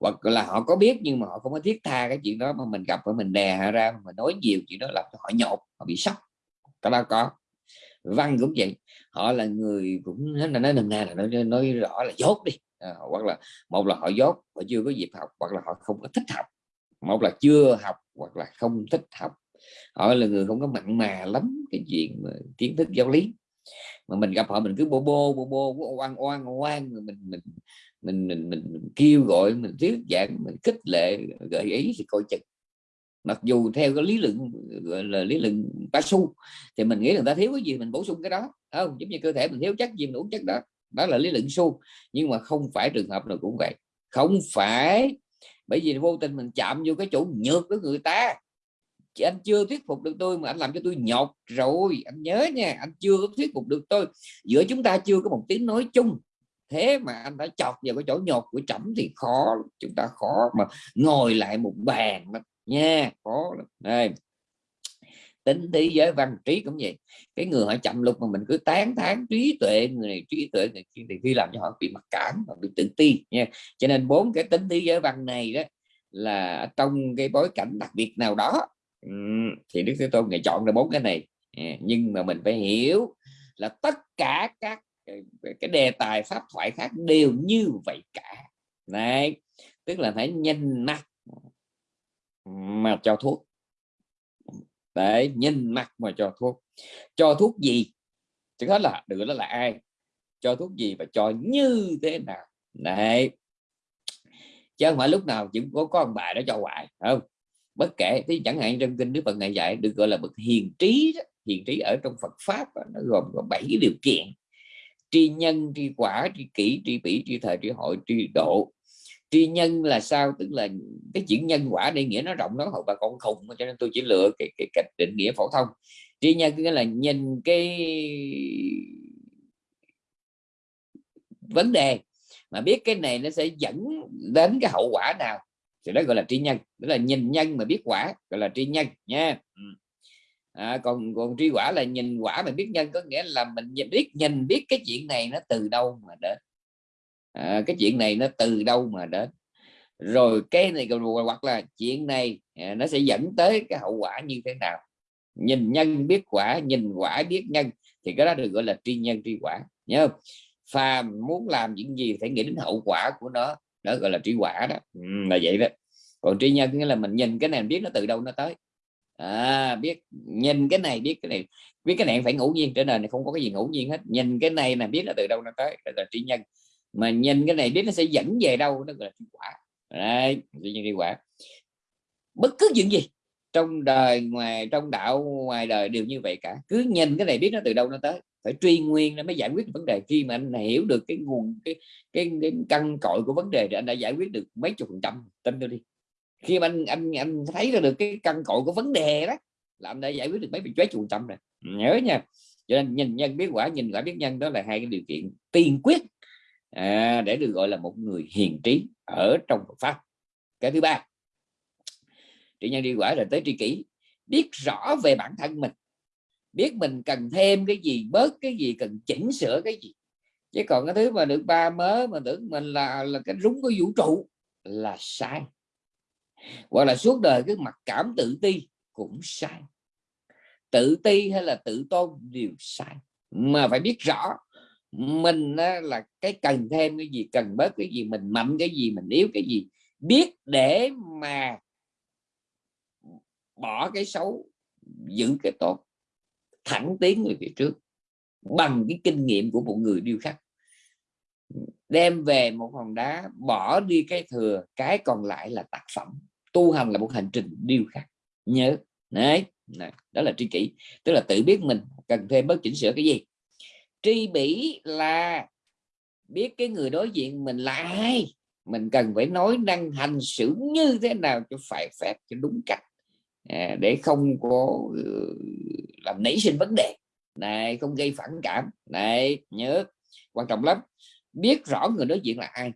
hoặc là họ có biết nhưng mà họ không có thiết tha cái chuyện đó mà mình gặp và mình đè họ ra mà nói nhiều chuyện đó làm cho họ nhột họ bị sốc. Cái đó có. Văn cũng vậy. Họ là người cũng nói nói nôm na là nói, nói rõ là dốt đi à, hoặc là một là họ dốt họ chưa có dịp học hoặc là họ không có thích học. Một là chưa học hoặc là không thích học. Họ là người không có mặn mà lắm cái chuyện mà kiến thức giáo lý. Mà mình gặp họ mình cứ bô bô bô bô oan oan oan mình mình mình mình, mình, mình kêu gọi mình thuyết giảng mình khích lệ gợi ý thì coi chừng. Mặc dù theo cái lý luận gọi là lý luận ba su thì mình nghĩ người ta thiếu cái gì mình bổ sung cái đó không? Giống như cơ thể mình thiếu chất gì mình uống chất đó đó là lý luận su. Nhưng mà không phải trường hợp nào cũng vậy. Không phải. Bởi vì vô tình mình chạm vô cái chỗ nhược của người ta. Chứ anh chưa thuyết phục được tôi mà anh làm cho tôi nhột rồi. Anh nhớ nha, anh chưa có thuyết phục được tôi. Giữa chúng ta chưa có một tiếng nói chung. Thế mà anh đã chọt vào cái chỗ nhột của chấm thì khó chúng ta khó mà ngồi lại một bàn nha. Khó đây tính thế giới văn trí cũng vậy. Cái người họ chậm lục mà mình cứ tán thán trí tuệ, người này trí tuệ, người kia thì khi làm cho họ bị mặc cảm và bị tự ti nha. Cho nên bốn cái tính thế giới văn này đó là trong cái bối cảnh đặc biệt nào đó thì đức thế tôn ngày chọn ra bốn cái này. À, nhưng mà mình phải hiểu là tất cả các ờ, cái đề tài pháp thoại khác đều như vậy cả. Này tức là phải nhanh mắt mà cho thuốc đấy nhìn mặt mà cho thuốc. Cho thuốc gì? Chứ hết là được đó là ai? Cho thuốc gì và cho như thế nào? Đấy. Chứ không phải lúc nào chỉ có con bài đó cho hoài không? Bất kể thì chẳng hạn trong kinh đức phật này dạy được gọi là bậc hiền trí đó. hiền trí ở trong phật pháp đó, nó gồm có bảy điều kiện. Tri nhân tri quả tri kỷ tri bỉ tri thời tri hội tri độ tri nhân là sao? Tức là cái chữ nhân quả đây nghĩa nó rộng nó hậu bà con khùng cho nên tôi chỉ lựa cái, cái cách định nghĩa phổ thông. Tri nhân nghĩa là nhìn cái vấn đề mà biết cái này nó sẽ dẫn đến cái hậu quả nào thì đó gọi là tri nhân. Đó là nhìn nhân mà biết quả gọi là tri nhân nha. Ừ. À, còn còn tri quả là nhìn quả mà biết nhân có nghĩa là mình biết nhìn biết cái chuyện này nó từ đâu mà đến à, cái chuyện này nó từ đâu mà đến? Rồi cái này hoặc là chuyện này à, nó sẽ dẫn tới cái hậu quả như thế nào? Nhìn nhân biết quả nhìn quả biết nhân thì cái đó được gọi là tri nhân tri quả nhớ không? Phàm muốn làm những gì phải nghĩ đến hậu quả của nó đó gọi là tri quả đó. Ừ, là vậy đó. Còn tri nhân nghĩa là mình nhìn cái này biết nó từ đâu nó tới. À, biết nhìn cái này biết cái này biết cái này phải ngẫu nhiên trên đời này không có cái gì ngẫu nhiên hết. Nhìn cái này là biết nó từ đâu nó tới là tri nhân mà nhìn cái này biết nó sẽ dẫn về đâu đó gọi là hiệu quả. Đấy tri nhân quả. Bất cứ chuyện gì trong đời ngoài trong đạo ngoài đời đều như vậy cả. Cứ nhìn cái này biết nó từ đâu nó tới. Phải truy nguyên nó mới giải quyết vấn đề. Khi mà anh hiểu được cái nguồn cái cái, cái căn cội của vấn đề thì anh đã giải quyết được mấy chục phần trăm. Tin tôi đi. Khi mà anh anh anh thấy ra được cái căn cội của vấn đề đó là anh đã giải quyết được mấy mấy chục phần trăm rồi. Nhớ nha. Cho nên nhìn nhân biết quả nhìn quả biết nhân đó là hai cái điều kiện. Tiên quyết à, để được gọi là một người hiền trí ở trong Phật pháp. Cái thứ ba trị nhân đi quả là tới tri kỷ biết rõ về bản thân mình biết mình cần thêm cái gì bớt cái gì cần chỉnh sửa cái gì. Chứ còn cái thứ mà được ba mớ mà tưởng mình là là cái rúng của vũ trụ là sai. Hoặc là suốt đời cái mặc cảm tự ti cũng sai. Tự ti hay là tự tôn đều sai. Mà phải biết rõ mình là cái cần thêm cái gì cần bớt cái gì mình mạnh cái gì mình yếu cái gì biết để mà bỏ cái xấu giữ cái tốt thẳng tiến về phía trước bằng cái kinh nghiệm của một người điêu khắc. Đem về một hòn đá bỏ đi cái thừa cái còn lại là tác phẩm. Tu hành là một hành trình điêu khắc. Nhớ. Đấy. Này, đó là tri kỷ. Tức là tự biết mình cần thêm bớt chỉnh sửa cái gì? Tri bỉ là biết cái người đối diện mình là ai. Mình cần phải nói năng hành xử như thế nào cho phải phép cho đúng cách. À, để không có ừ, làm nảy sinh vấn đề. Này không gây phản cảm. Này nhớ quan trọng lắm. Biết rõ người đối diện là ai.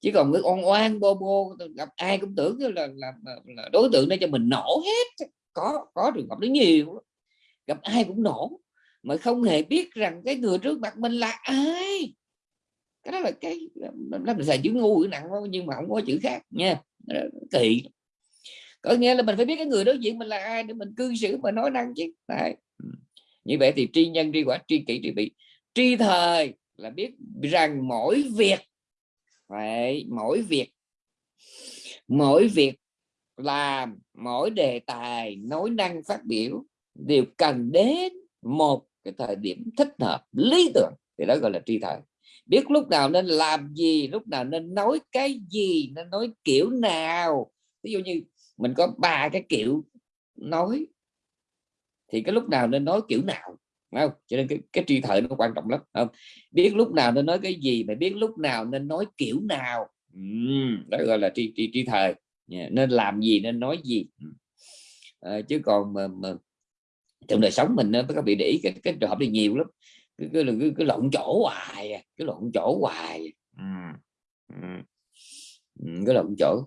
Chứ còn người oan oan bô bô gặp ai cũng tưởng là, là, là, là đối tượng để cho mình nổ hết. Có có trường hợp đó nhiều gặp ai cũng nổ mà không hề biết rằng cái người trước mặt mình là ai. Cái đó là cái nó mình xài chữ ngu chữ nặng nhưng mà không có chữ khác nha. Kỳ. Có nghĩa là mình phải biết cái người đối diện mình là ai để mình cư xử mà nói năng chứ. Đấy. Ừ. Như vậy thì tri nhân, tri quả, tri kỷ, tri bị tri thời là biết rằng mỗi việc, phải, mỗi việc mỗi việc làm, mỗi đề tài, nói năng, phát biểu đều cần đến một cái thời điểm thích hợp lý tưởng thì đó gọi là tri thời. Biết lúc nào nên làm gì lúc nào nên nói cái gì nên nói kiểu nào. Ví dụ như mình có ba cái kiểu nói thì cái lúc nào nên nói kiểu nào không? Cho nên cái, cái tri thời nó quan trọng lắm không? Biết lúc nào nên nói cái gì mà biết lúc nào nên nói kiểu nào. Uhm, đó gọi là tri tri, tri thời. Yeah. nên làm gì nên nói gì. À, chứ còn mà, mà trong đời sống mình nó có bị để ý cái, cái trường hợp này nhiều lắm. Cái, cái, cái, cái lộn chỗ hoài à, cái lộn chỗ hoài uhm. Uhm. cái lộn chỗ.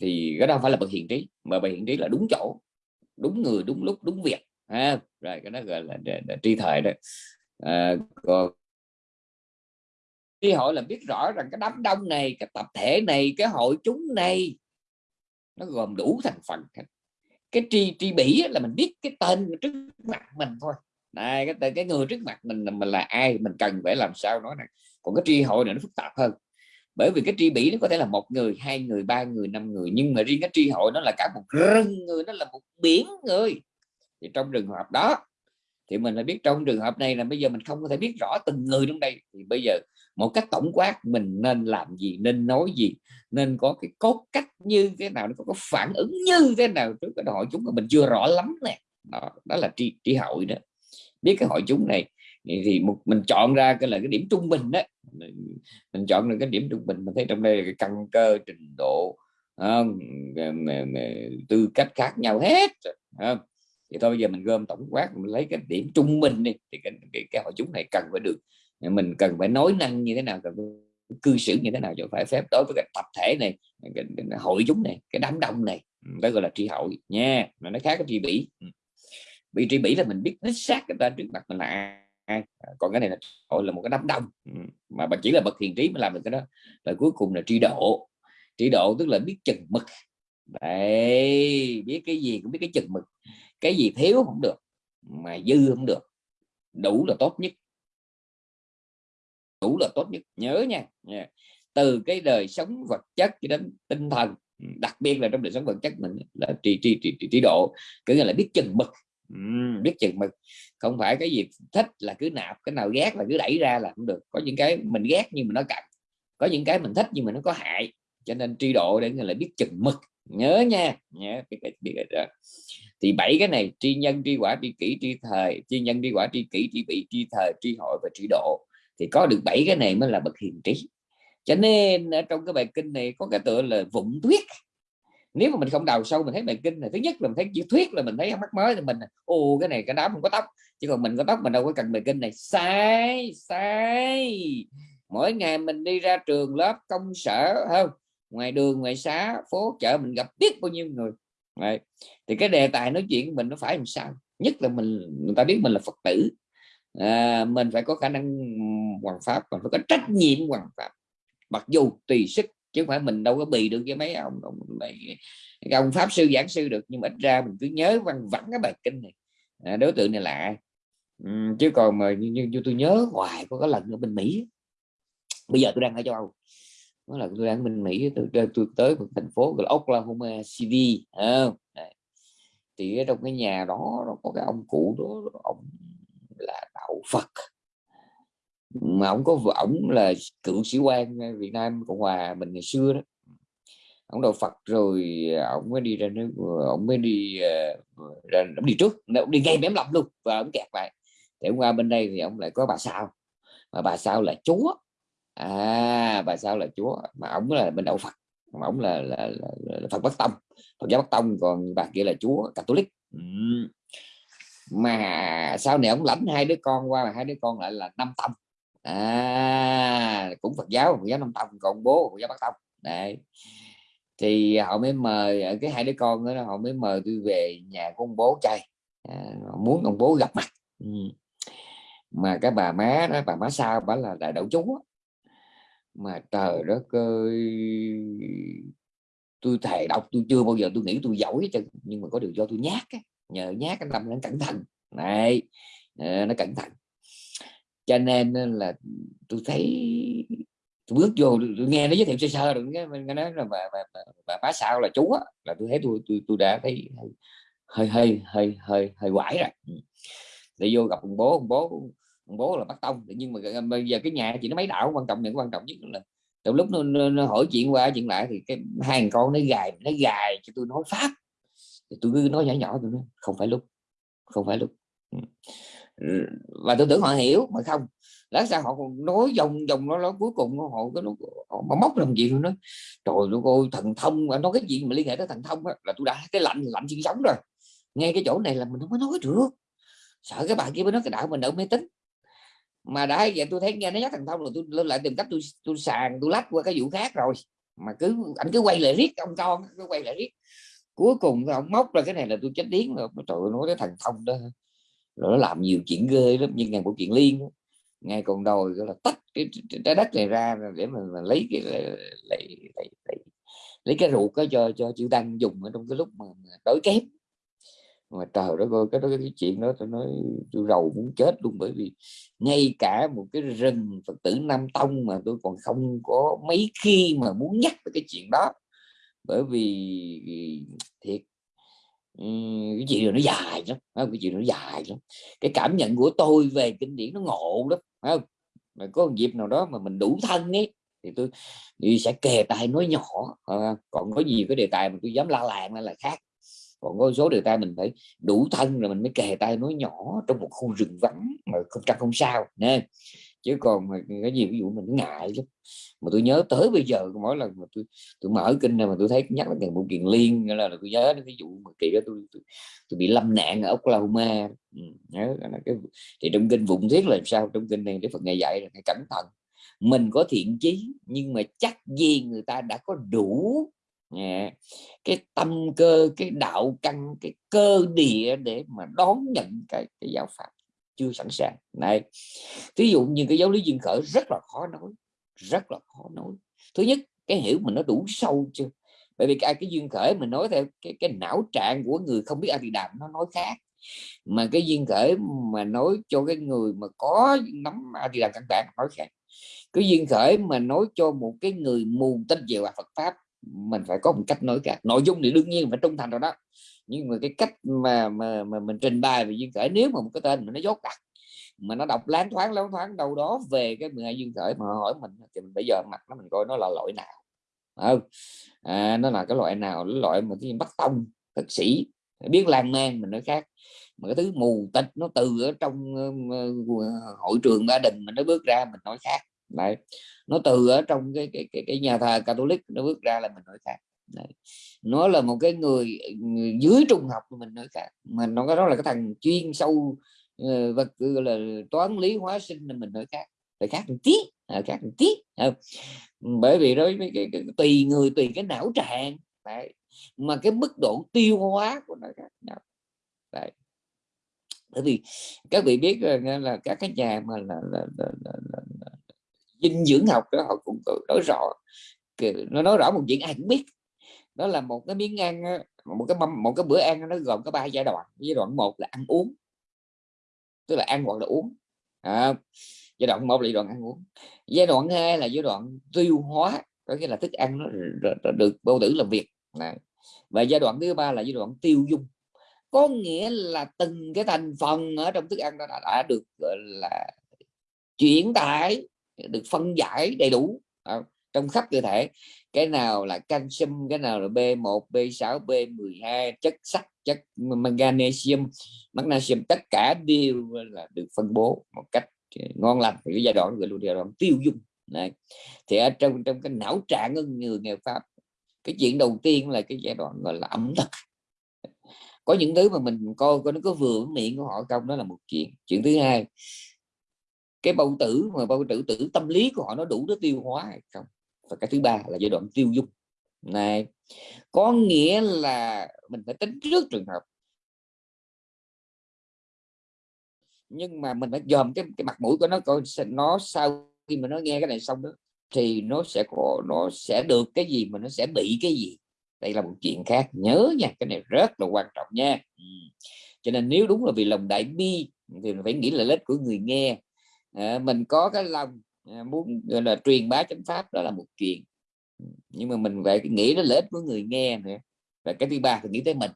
Thì cái đó không phải là bậc hiền trí mà bậc hiền trí là đúng chỗ đúng người đúng lúc đúng việc à, rồi cái đó gọi là, là, là tri thời đó. À, còn tri hội là biết rõ rằng cái đám đông này cái tập thể này cái hội chúng này nó gồm đủ thành phần cái tri tri bỉ là mình biết cái tên trước mặt mình thôi. Này, cái tên, cái người trước mặt mình là mình là ai, mình cần phải làm sao nói này còn cái tri hội này nó phức tạp hơn. Bởi vì cái tri bỉ nó có thể là một người, hai người, ba người, năm người, nhưng mà riêng cái tri hội nó là cả một rừng người, nó là một biển người. Thì trong trường hợp đó, thì mình phải biết trong trường hợp này là bây giờ mình không có thể biết rõ từng người trong đây. Thì bây giờ một cách tổng quát mình nên làm gì nên nói gì nên có cái cốt cách như thế nào nó có phản ứng như thế nào trước cái hội chúng mà mình chưa rõ lắm nè đó, đó là tri, tri hội đó biết cái hội chúng này thì một mình chọn ra cái là cái điểm trung bình đó mình, mình chọn được cái điểm trung bình mình thấy trong đây là cái căn cơ trình độ không? tư cách khác nhau hết không? thì thôi bây giờ mình gom tổng quát mình lấy cái điểm trung bình đi thì cái, cái, cái hội chúng này cần phải được mình cần phải nói năng như thế nào cần cư xử như thế nào cho phải phép đối với cái tập thể này cái, cái, cái hội chúng này cái đám đông này đó gọi là tri hội nha. Mà nó khác cái tri bỉ. Bị tri bỉ là mình biết đích xác người ta trước mặt mình là ai. Còn cái này là hội là một cái đám đông. Mà bạn chỉ là bậc hiền trí mới làm được cái đó. Và cuối cùng là tri độ. Tri độ tức là biết chừng mực. Đấy biết cái gì cũng biết cái chừng mực. Cái gì thiếu không được mà dư không được. Đủ là tốt nhất đủ là tốt nhất. Nhớ nha. Từ cái đời sống vật chất cho đến tinh thần đặc biệt là trong đời sống vật chất mình là trì trì trì trì, trì độ cứ là biết chừng mực. Uhm, biết chừng mực. Không phải cái gì thích là cứ nạp cái nào ghét là cứ đẩy ra là không được. Có những cái mình ghét nhưng mà nó cạnh có những cái mình thích nhưng mà nó có hại. Cho nên tri độ để là biết chừng mực. Nhớ nha. Nhớ cái, biết cái đó. Thì bảy cái này tri nhân tri quả tri kỷ tri thời. Tri nhân tri quả tri kỷ tri vị tri thời tri hội và tri độ thì có được bảy cái này mới là bậc hiền trí. Cho nên ở trong cái bài kinh này có cái tựa là vụng thuyết. Nếu mà mình không đào sâu mình thấy bài kinh này, thứ nhất là mình thấy chữ thuyết là mình thấy mắc mới thì mình, ô, cái này cái đám không có tóc. Chứ còn mình có tóc mình đâu có cần bài kinh này. Sai sai. Mỗi ngày mình đi ra trường, lớp, công sở không ngoài đường, ngoài xá, phố, chợ, mình gặp biết bao nhiêu người. Đấy. thì cái đề tài nói chuyện của mình nó phải làm sao? Nhất là mình, người ta biết mình là phật tử à, mình phải có khả năng hoàn pháp và phải có trách nhiệm hoàn pháp. Mặc dù tùy sức chứ không phải mình đâu có bị được với mấy ông ông, mấy, ông pháp sư giảng sư được. Nhưng mà ít ra mình cứ nhớ văn vẳng cái bài kinh này. À, đối tượng này là ai? Ừ, chứ còn mà như, như, như tôi nhớ hoài có cái lần ở bên mỹ bây giờ tôi đang ở châu âu. Đó là tôi đang ở bên mỹ tôi, tôi, tôi tới một thành phố gọi là oklahoma city à, thì ở trong cái nhà đó nó có cái ông cụ đó ông là đạo phật. Mà ông có ổng là cựu sĩ quan Việt Nam Cộng hòa mình ngày xưa đó. Ông đạo Phật rồi ông mới đi ra nước ông mới đi ờ, ra ông đi trước ông đi ngay mém lọc luôn và ông kẹt lại. Để qua bên đây thì ông lại có bà sao. Mà bà sao là chúa. À bà sao là chúa. Mà ông là bên đạo Phật. Mà ông là, là, là, là Phật Bắc Tông. Phật giáo Bắc Tông còn bà kia là chúa Catholic. Ừ mà sau này ông lãnh hai đứa con qua mà hai đứa con lại là năm tông. À cũng Phật giáo Phật giáo năm Tông còn bố Phật giáo Bắc Tông. Đấy. Thì họ mới mời ở cái hai đứa con đó họ mới mời tôi về nhà của ông bố chơi. À, muốn ông bố gặp mặt. Ừ. mà cái bà má đó bà má sao bà là đại đậu chú mà trời đất ơi tôi thề đọc tôi chưa bao giờ tôi nghĩ tôi giỏi chứ nhưng mà có điều do tôi nhát ấy nhờ nhát cái tâm nó cẩn thận. Này ờ, nó cẩn thận. Cho nên là tôi thấy tôi bước vô tôi nghe nó giới thiệu sơ sơ rồi cái mình nói là bà bà, bà, bà bá sao là chú á là tôi thấy tôi tôi tôi đã thấy hơi hơi hơi hơi hơi quải rồi. Ừ. Để vô gặp ông bố ông bố ông bố là bắt tông nhưng mà bây giờ cái nhà chỉ nó mấy đạo quan trọng những quan trọng nhất là từ lúc nó, nó, nó hỏi chuyện qua chuyện lại thì cái hai con nó gài nó gài cho tôi nói pháp thì tôi cứ nói nhỏ nhỏ tôi nói không phải lúc không phải lúc. Ừ. Và tôi tưởng họ hiểu mà không. Lát sao họ còn nói dòng dòng nó, nó cuối cùng họ cái nó họ, móc làm gì nữa trời ơi cô thần thông nói cái gì mà liên hệ tới thần thông đó, là tôi đã cái lạnh lạnh sinh sống rồi. Ngay cái chỗ này là mình không có nói được. Sợ cái bạn kia mới nói cái đạo mình đỡ mê tín. Mà đã vậy tôi thấy nghe nó nhắc thần thông rồi tôi lên lại tìm cách tôi tôi sàn tôi lách qua cái vụ khác rồi. Mà cứ anh cứ quay lại riết ông con cứ quay lại riết cuối cùng ông móc ra cái này là tôi chết điếng rồi. Trời ơi, nói cái thằng thông đó rồi nó làm nhiều chuyện ghê lắm nhưng ngày của chuyện liên ngay còn đòi gọi là tách cái trái đất này ra để mà, mà lấy cái lấy, lấy, lấy, lấy, lấy cái ruột đó cho cho chữ tăng dùng ở trong cái lúc mà, đối kém. Mà trời đó coi cái đó cái chuyện đó tôi nói tôi rầu muốn chết luôn bởi vì ngay cả một cái rừng phật tử nam tông mà tôi còn không có mấy khi mà muốn nhắc về cái chuyện đó bởi vì thiệt cái chuyện nó dài lắm không? cái chuyện nó dài lắm. Cái cảm nhận của tôi về kinh điển nó ngộ lắm không? Mà có một dịp nào đó mà mình đủ thân ấy thì tôi thì sẽ kề tay nói nhỏ à, còn có nhiều cái đề tài mà tôi dám la làng là khác. Còn có số đề tài mình phải đủ thân rồi mình mới kề tay nói nhỏ trong một khu rừng vắng mà không trăng không sao nè chứ còn cái gì ví dụ mình ngại lắm. Mà tôi nhớ tới bây giờ mỗi lần mà tôi tôi mở kinh này mà tôi thấy nhắc đến một kiện liên nghĩa là, là tôi nhớ đến cái vụ mà kỳ đó tôi, tôi, tôi bị lâm nạn ở Oklahoma. Ừ, nhớ là cái thì trong kinh vụng thiết là sao? Trong kinh này để Phật ngày dạy là phải cẩn thận. Mình có thiện chí nhưng mà chắc gì người ta đã có đủ yeah. cái tâm cơ cái đạo căn cái cơ địa để mà đón nhận cái, cái giáo pháp chưa sẵn sàng. Này ví dụ như cái giáo lý duyên khởi rất là khó nói rất là khó nói. Thứ nhất cái hiểu mình nó đủ sâu chưa? Bởi vì cái, cái duyên khởi mình nói theo cái cái não trạng của người không biết a di đàm nó nói khác. Mà cái duyên khởi mà nói cho cái người mà có nắm a di đàm căn bản nói khác. Cái duyên khởi mà nói cho một cái người mù tin về à Phật pháp mình phải có một cách nói khác. Nội dung thì đương nhiên phải trung thành rồi đó nhưng mà cái cách mà mà, mà mình trình bày về duyên khởi nếu mà một cái tên mà nó dốt đặt mà nó đọc láng thoáng láng thoáng đâu đó về cái 12 duyên khởi mà hỏi mình thì mình bây giờ mặt nó mình coi nó là loại nào. Không? À, nó là cái loại nào? Cái loại mà cái bắt tông thực sĩ biết lan man mình nói khác. Mà cái thứ mù tịch nó từ ở trong uh, hội trường gia đình mình nó bước ra mình nói khác. Đấy. nó từ ở trong cái cái cái, cái nhà thờ Catholic nó bước ra là mình nói khác. Đấy. nó là một cái người, người dưới trung học của mình nói khác mà nó cái đó là cái thằng chuyên sâu uh, vật là toán lý hóa sinh là mình nói khác phải khác một tí à, khác một tí không? bởi vì đối với cái, cái, cái, tùy người tùy cái não trạng Đấy. mà cái mức độ tiêu hóa của nó khác nhau Đấy. bởi vì các vị biết ờ, là, là các cái nhà mà là, là, là, là, là, là dinh dưỡng học đó họ cũng nói rõ nó nói rõ một chuyện ai cũng biết đó là một cái miếng ăn một cái mâm một cái bữa ăn nó gồm có ba giai đoạn. Giai đoạn một là ăn uống tức là ăn hoặc là uống. À, giai đoạn một là giai đoạn ăn uống. Giai đoạn hai là giai đoạn tiêu hóa có nghĩa là thức ăn nó được bao tử làm việc. Này. và giai đoạn thứ ba là giai đoạn tiêu dung. Có nghĩa là từng cái thành phần ở trong thức ăn đó đã, đã được gọi là chuyển tải được phân giải đầy đủ. À, trong khắp cơ thể cái nào là canxim cái nào là B1 B6 B12 chất sắt, chất magnesium magnesium, tất cả đều là được phân bố một cách ờ, ngon lành thì cái giai đoạn gọi là giai đoạn tiêu dùng. này, thì ở trong trong cái não trạng của người nghèo pháp, cái chuyện đầu tiên là cái giai đoạn gọi là ẩm thực. Có những thứ mà mình coi coi nó có vừa miệng của họ không, đó là một chuyện. Chuyện thứ hai, cái bao tử mà bao tử tử tâm lý của họ nó đủ để tiêu hóa hay không? Và cái thứ ba là giai đoạn tiêu dung. Này có nghĩa là mình phải tính trước trường hợp. Nhưng mà mình phải dòm cái cái mặt mũi của nó coi nó sau khi mà nó nghe cái này xong đó thì nó sẽ có nó sẽ được cái gì mà nó sẽ bị cái gì. Đây là một chuyện khác. Nhớ nha cái này rất là quan trọng nha. Ừ. cho nên nếu đúng là vì lòng đại bi thì mình phải nghĩ là lết của người nghe. À, mình có cái lòng Ờ, muốn gọi là truyền bá chánh pháp đó là một chuyện. Nhưng mà mình phải nghĩ đến lợi ích của người nghe nữa. Và cái thứ ba thì nghĩ tới mình.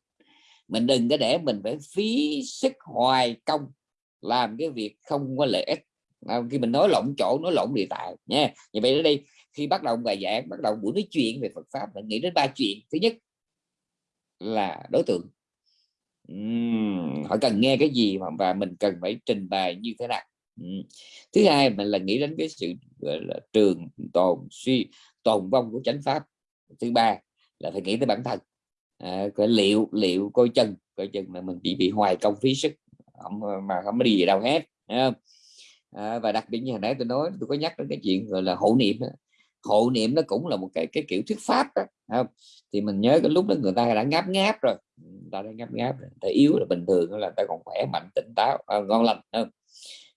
Mình đừng có để mình phải phí sức hoài công làm cái việc không có lợi ích. À, khi mình nói lộn chỗ nói lộn địa tại nha. Như vậy ở đây khi bắt đầu bài giảng bắt đầu buổi nói chuyện về Phật pháp mình nghĩ đến ba chuyện. Thứ nhất là đối tượng. Uhm, họ cần nghe cái gì mà và mình cần phải trình bày như thế nào? Thứ hai mình là nghĩ đến cái sự gọi là trường tồn suy tồn vong của chánh pháp thứ ba là phải nghĩ tới bản thân à, coi liệu liệu coi chân coi chân mà mình chỉ bị hoài công phí sức không mà không có đi gì đâu hết không? À, và đặc biệt như hồi nãy tôi nói tôi có nhắc đến cái chuyện gọi là hộ niệm hộ niệm nó cũng là một cái cái kiểu thuyết pháp đó không? thì mình nhớ cái lúc đó người ta đã ngáp ngáp rồi người ta đã ngáp ngáp rồi. ta yếu là bình thường là ta còn khỏe mạnh tỉnh táo à, ngon lành không?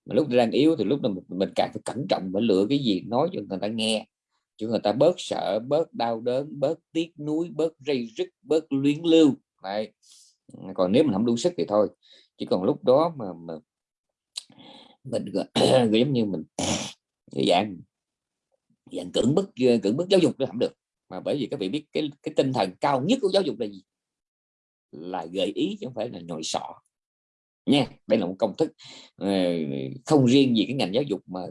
Mà lúc đang yếu thì lúc đó mình, mình càng phải cẩn trọng và lựa cái gì nói cho người ta nghe. Cho người ta bớt sợ bớt đau đớn bớt tiếc nuối bớt dây rứt bớt luyến lưu. Đấy. còn nếu mình không đủ sức thì thôi. Chỉ còn lúc đó mà, mà mình [clears throat] giống như mình [clears throat] dạng dạng cưỡng bức cưỡng bức giáo dục nó không được. Mà bởi vì các vị biết cái cái tinh thần cao nhất của giáo dục là gì? Là gợi ý chứ không phải là nhồi sọ nha đây là một công thức ờ, không riêng gì cái ngành giáo dục mà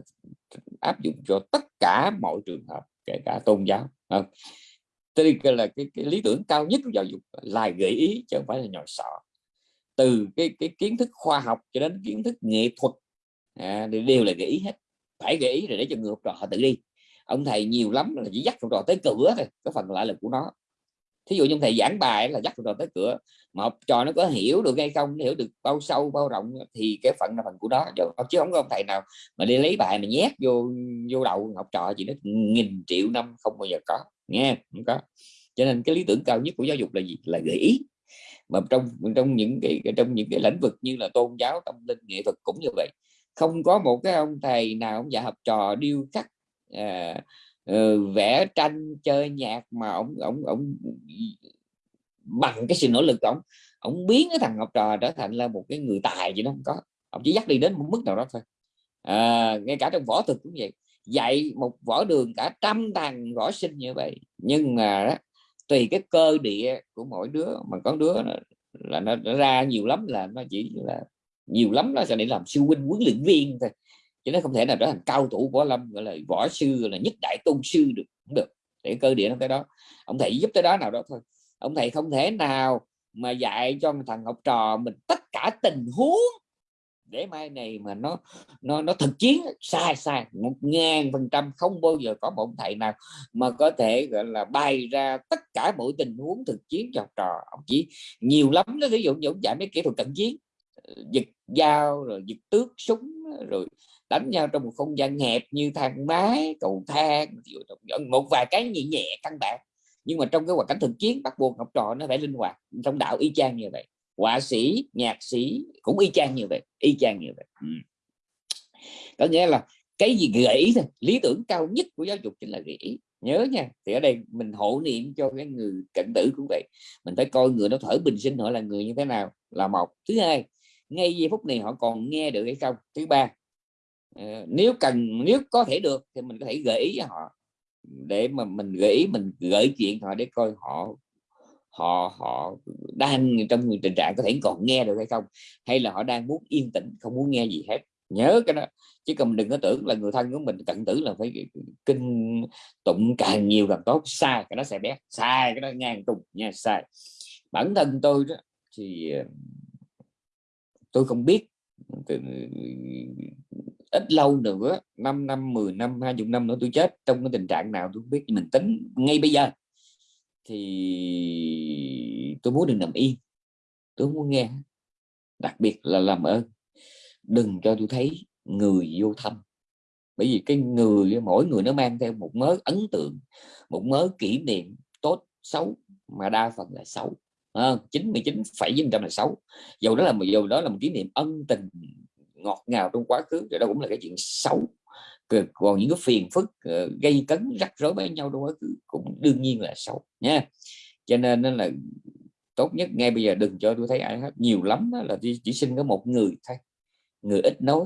áp dụng cho tất cả mọi trường hợp kể cả tôn giáo không? Đây là cái, cái lý tưởng cao nhất của giáo dục là gợi ý chứ không phải là nhồi sọ. Từ cái cái kiến thức khoa học cho đến kiến thức nghệ thuật à, đều là gợi ý hết. Phải gợi ý rồi để cho người học trò họ tự đi. Ông thầy nhiều lắm là chỉ dắt học trò tới cửa thôi có phần lại là của nó thí dụ như thầy giảng bài là dắt rồi tới cửa mà học trò nó có hiểu được hay không hiểu được bao sâu bao rộng thì cái phần là phần của đó chứ không có ông thầy nào mà đi lấy bài mà nhét vô vô đầu học trò chỉ nó nghìn triệu năm không bao giờ có nghe không có. Cho nên cái lý tưởng cao nhất của giáo dục là gì? Là gợi ý. Mà trong trong những cái trong những cái lĩnh vực như là tôn giáo tâm linh nghệ thuật cũng như vậy. Không có một cái ông thầy nào ông dạy học trò điêu khắc à, Ờ, vẽ tranh chơi nhạc mà ông ông ông bằng cái sự nỗ lực của ông ông biến cái thằng học trò trở thành là một cái người tài gì đó không có. Ông chỉ dắt đi đến một mức nào đó thôi. À, ngay cả trong võ thuật cũng vậy. Dạy một võ đường cả trăm thằng võ sinh như vậy. Nhưng mà đó, tùy cái cơ địa của mỗi đứa mà có đứa là, là nó, nó ra nhiều lắm là nó chỉ là nhiều lắm nó sẽ để làm sư huynh huấn luyện viên thôi chứ nó không thể nào trở thành cao thủ võ lâm, gọi là võ sư, gọi là nhất đại tôn sư được cũng được. Để cơ địa nó tới đó. Ông thầy giúp tới đó nào đó thôi. Ông thầy không thể nào mà dạy cho thằng học trò mình tất cả tình huống để mai này mà nó nó nó thực chiến sai sai, một ngàn phần trăm không bao giờ có một thầy nào mà có thể, gọi là, bày ra tất cả mọi tình huống thực chiến cho học trò. Ông chỉ nhiều lắm nó ví dụ như ông dạy mấy kỹ thuật cận chiến, giật dao, rồi giật tước súng, rồi đánh nhau trong một không gian hẹp như thang máy, cầu thang một vài cái nhẹ nhẹ căn bản. Nhưng mà trong cái hoàn cảnh thực chiến, bắt buộc học trò nó phải linh hoạt trong đạo y chang như vậy. Họa sĩ, nhạc sĩ cũng y chang như vậy, y chang như vậy. Ừ. có nghĩa là cái gì gợi ý thôi, lý tưởng cao nhất của giáo dục chính là gợi ý. Nhớ nha, thì ở đây mình hộ niệm cho cái người cận tử cũng vậy. Mình phải coi người nó thở bình sinh, họ là người như thế nào là một. Thứ hai, ngay giây phút này họ còn nghe được hay không? Thứ ba Ờ, nếu cần, nếu có thể được thì mình có thể gợi ý cho họ. Để mà mình gợi ý, mình gửi chuyện họ để coi họ họ họ đang trong tình trạng có thể còn nghe được hay không, hay là họ đang muốn yên tĩnh, không muốn nghe gì hết. Nhớ cái đó, chứ còn đừng có tưởng là người thân của mình cận tử là phải kinh tụng càng nhiều càng tốt. Sai, cái đó sẽ bé, sai, cái đó ngang trùng nha, sai. Bản thân tôi đó thì ờ, tôi không biết ít lâu nữa 5 năm 10 năm 20 năm nữa tôi chết. Trong cái tình trạng nào tôi không biết mình tính, ngay bây giờ, thì tôi muốn đừng nằm yên tôi muốn nghe. Đặc biệt là làm ơn. Đừng cho tôi thấy người vô thăm. Bởi vì cái người, mỗi người nó mang theo một mớ ấn tượng, một mớ kỷ niệm tốt, xấu, mà đa phần là xấu. Chín mươi chín phẩy trăm là xấu. Dầu đó là một dầu đó là một kỷ niệm ân tình ngọt ngào trong quá khứ thì đó cũng là cái chuyện xấu. Còn những cái phiền phức ờ, gây cấn rắc rối với nhau trong quá khứ cũng đương nhiên là xấu nha. Cho nên là tốt nhất ngay bây giờ đừng cho tôi thấy ai hết. Nhiều lắm là chỉ, chỉ xin có một người thôi. Người ít nói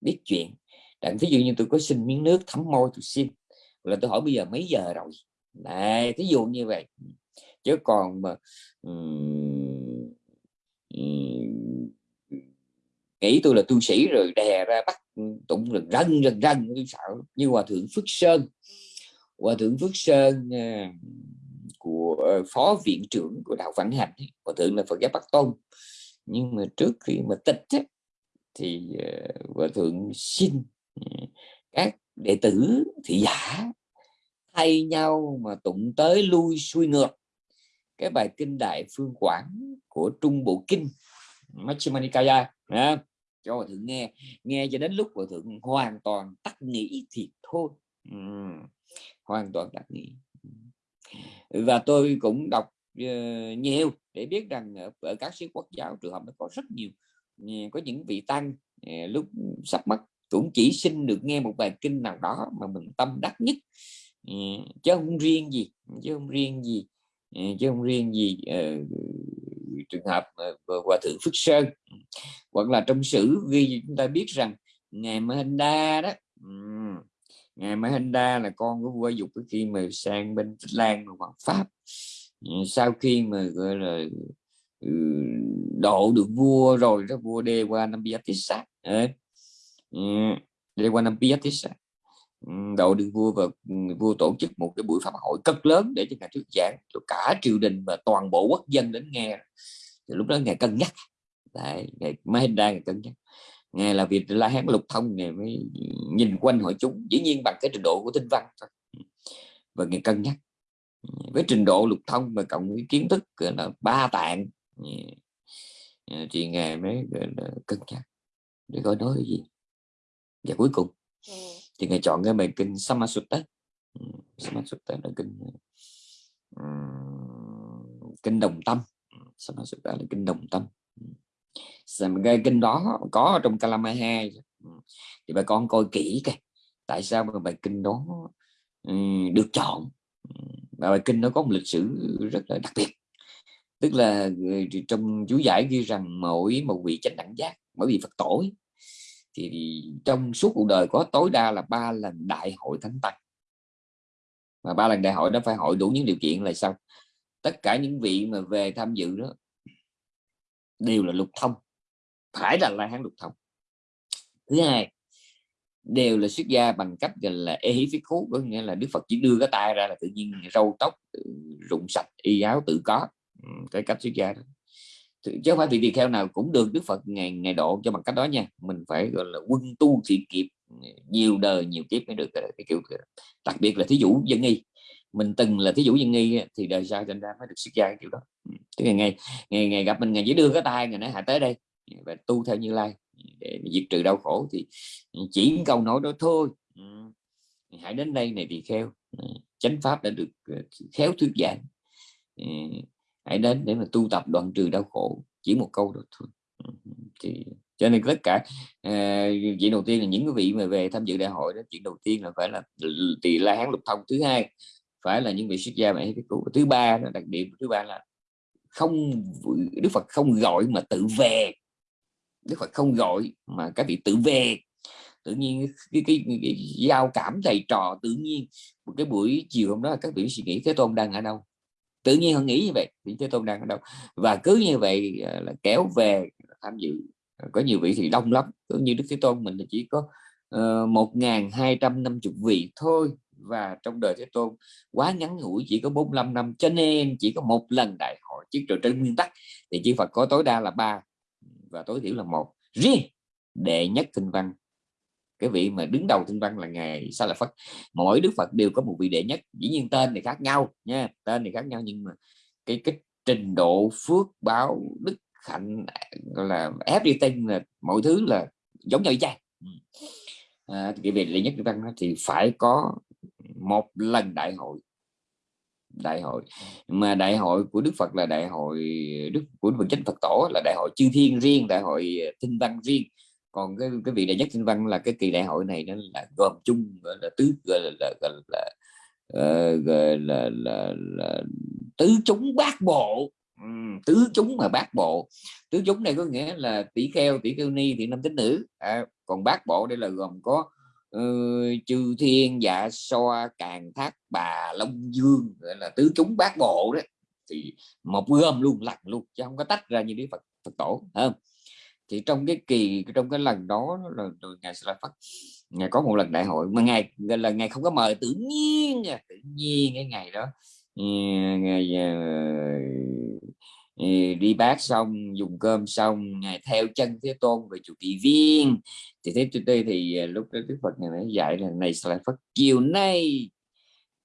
biết chuyện. Đặng thí dụ như tôi có xin miếng nước thấm môi tôi xin là tôi hỏi bây giờ mấy giờ rồi? Này thí dụ như vậy. Chứ còn mà um, um, nghĩ tôi là tu sĩ rồi đè ra bắt ừ, tụng rần rần rần rần tôi sợ. Như hòa thượng phước sơn hòa thượng phước sơn à, của phó viện trưởng của đạo phản hành hòa thượng là phật giáo bắc tôn. Nhưng mà trước khi mà tịch ấy, thì à, hòa thượng xin ừ, các đệ tử thị giả thay nhau mà tụng tới lui xuôi ngược. Cái bài kinh đại phương quảng của trung bộ kinh Majjhima Yeah cho hòa thượng nghe nghe cho đến lúc hòa thượng hoàn toàn tắt nghĩ thì thôi. Ừ. hoàn toàn tắt nghĩ. Và tôi cũng đọc uh, nhiều để biết rằng ở, ở các sĩ quốc giáo trường hợp nó có rất nhiều có những vị tăng uh, lúc sắp mất cũng chỉ xin được nghe một bài kinh nào đó mà mình tâm đắc nhất. Uh, chứ không riêng gì chứ không riêng gì chứ không riêng gì trường hợp uh, hòa thượng phước sơn. Hoặc là trong sử ghi chúng ta biết rằng ngài Mahinda đó ngài Mahinda là con của vua dục khi mà sang bên Tích Lan và Pháp. Sau khi mà gọi là ừ, độ được vua rồi đó vua đê qua năm Biatissa đê qua năm Biatissa đầu đương vua và vua tổ chức một cái buổi pháp hội cực lớn để cho ngài thuyết giảng cho cả triều đình và toàn bộ quốc dân đến nghe. Thì lúc đó ngài cân nhắc. Đấy, ngài Mahinda ngài cân nhắc. Ngài là việc la hán lục thông ngài mới nhìn quanh hội chúng. Dĩ nhiên bằng cái trình độ của tinh văn thôi. Và ngài cân nhắc. Với trình độ lục thông và cộng với kiến thức là ba tạng thì à, ngài mới cân nhắc. Để coi nói gì. Và cuối cùng thì ngài chọn cái bài kinh Samasutta ừ, Samasutta là kinh ừ, kinh đồng tâm. Ừ, Samasutta là kinh đồng tâm. Cái kinh đó có trong Kalama 2 thì bà con coi kỹ cái tại sao mà bài kinh đó được chọn. Và bài kinh nó có một lịch sử rất là đặc biệt. Tức là trong chú giải ghi rằng mỗi một vị chánh đẳng giác, mỗi vị Phật tổ thì trong suốt cuộc đời có tối đa là ba lần đại hội thánh tăng. Mà ba lần đại hội đó phải hội đủ những điều kiện là sao? Tất cả những vị mà về tham dự đó đều là lục thông, phải là la hán lục thông. Thứ hai, đều là xuất gia bằng cách gọi là ê hí phí khú có nghĩa là đức phật chỉ đưa cái tay ra là tự nhiên râu tóc ừ, rụng sạch, y áo tự có. Ừ, cái cách xuất gia đó chứ không phải vị tỳ kheo nào cũng được đức phật ngày ngày độ cho bằng cách đó nha. Mình phải gọi là quân tu thị kịp nhiều đời nhiều kiếp mới được cái kiểu đặc biệt là thí dụ dân nghi. Mình từng là thí dụ dân nghi thì đời sau thành ra mới được xuất gia cái kiểu đó. Ừ. Cái ngày ngày ngày, ngày gặp mình ngày chỉ đưa cái tay ngày nói hạ tới đây. Và tu theo như lai. Để diệt trừ đau khổ thì chỉ câu nói đó thôi. Ừ. Hãy đến đây này thì kheo ừ. chánh pháp đã được ờ, khéo thuyết giảng hãy đến để mà tu tập đoạn trừ đau khổ chỉ một câu đó thôi. Thì cho nên tất cả uh, chuyện đầu tiên là những cái vị mà về tham dự đại hội đó chuyện đầu tiên là phải là tỳ la hán lục thông thứ hai phải là những vị xuất gia mà cái cứu. Thứ ba là đặc điểm thứ ba là không đức phật không gọi mà tự về. Đức phật không gọi mà các vị tự về. Tự nhiên cái, cái, cái, cái giao cảm thầy trò tự nhiên. Một cái buổi chiều hôm đó các vị suy nghĩ thế tôn đang ở đâu? Tự nhiên họ nghĩ như vậy, thì thế tôn đang ở đâu? Và cứ như vậy ờ, là kéo về tham dự ờ, có nhiều vị thì đông lắm. Cứ như đức thế tôn mình thì chỉ có ờ, một ngàn hai trăm năm chục vị thôi. Và trong đời thế tôn quá ngắn ngủi, chỉ có 45 năm. Cho nên chỉ có một lần đại hội chứ trên nguyên tắc, thì chư Phật có tối đa là ba và tối thiểu là một. Riêng đệ nhất kinh văn cái vị mà đứng đầu thiên văn là ngài sa là phật mỗi đức phật đều có một vị đệ nhất dĩ nhiên tên thì khác nhau nha tên thì khác nhau nhưng mà cái cái trình độ phước báo đức hạnh là everything là mọi thứ là giống nhau vậy à, cái vị đệ nhất thiên văn thì phải có một lần đại hội. Đại hội. Mà đại hội của Đức Phật là đại hội Đức của Đức Chánh Phật Tổ là đại hội chư thiên riêng đại hội tinh văn riêng còn cái cái vị đại nhất sinh văn là cái kỳ đại hội này nó là gồm chung gọi là tứ gọi là, là, gọi là, uh, gọi là, là, là tứ chúng bát bộ. Ừ, tứ chúng mà bát bộ. Tứ chúng này có nghĩa là tỷ kheo tỷ kheo ni thì nam tính nữ. À, còn bát bộ đây là gồm có uh, chư thiên dạ so càng thác bà long dương gọi là tứ chúng bát bộ đấy. Thì một gom luôn lặng luôn chứ không có tách ra như đức phật phật tổ không? Thì trong cái kỳ trong cái lần đó là ngài sẽ là phát ngài có một lần đại hội mà ngài là ngày không có mời tự nhiên tự nhiên cái ngày đó ờ, ngày ờ, ờ, đi bát xong dùng cơm xong ngày theo chân thế tôn về chủ tỳ viên. Thì thế tôi thì lúc đó đức phật ngày mới dạy là này sẽ là phát chiều nay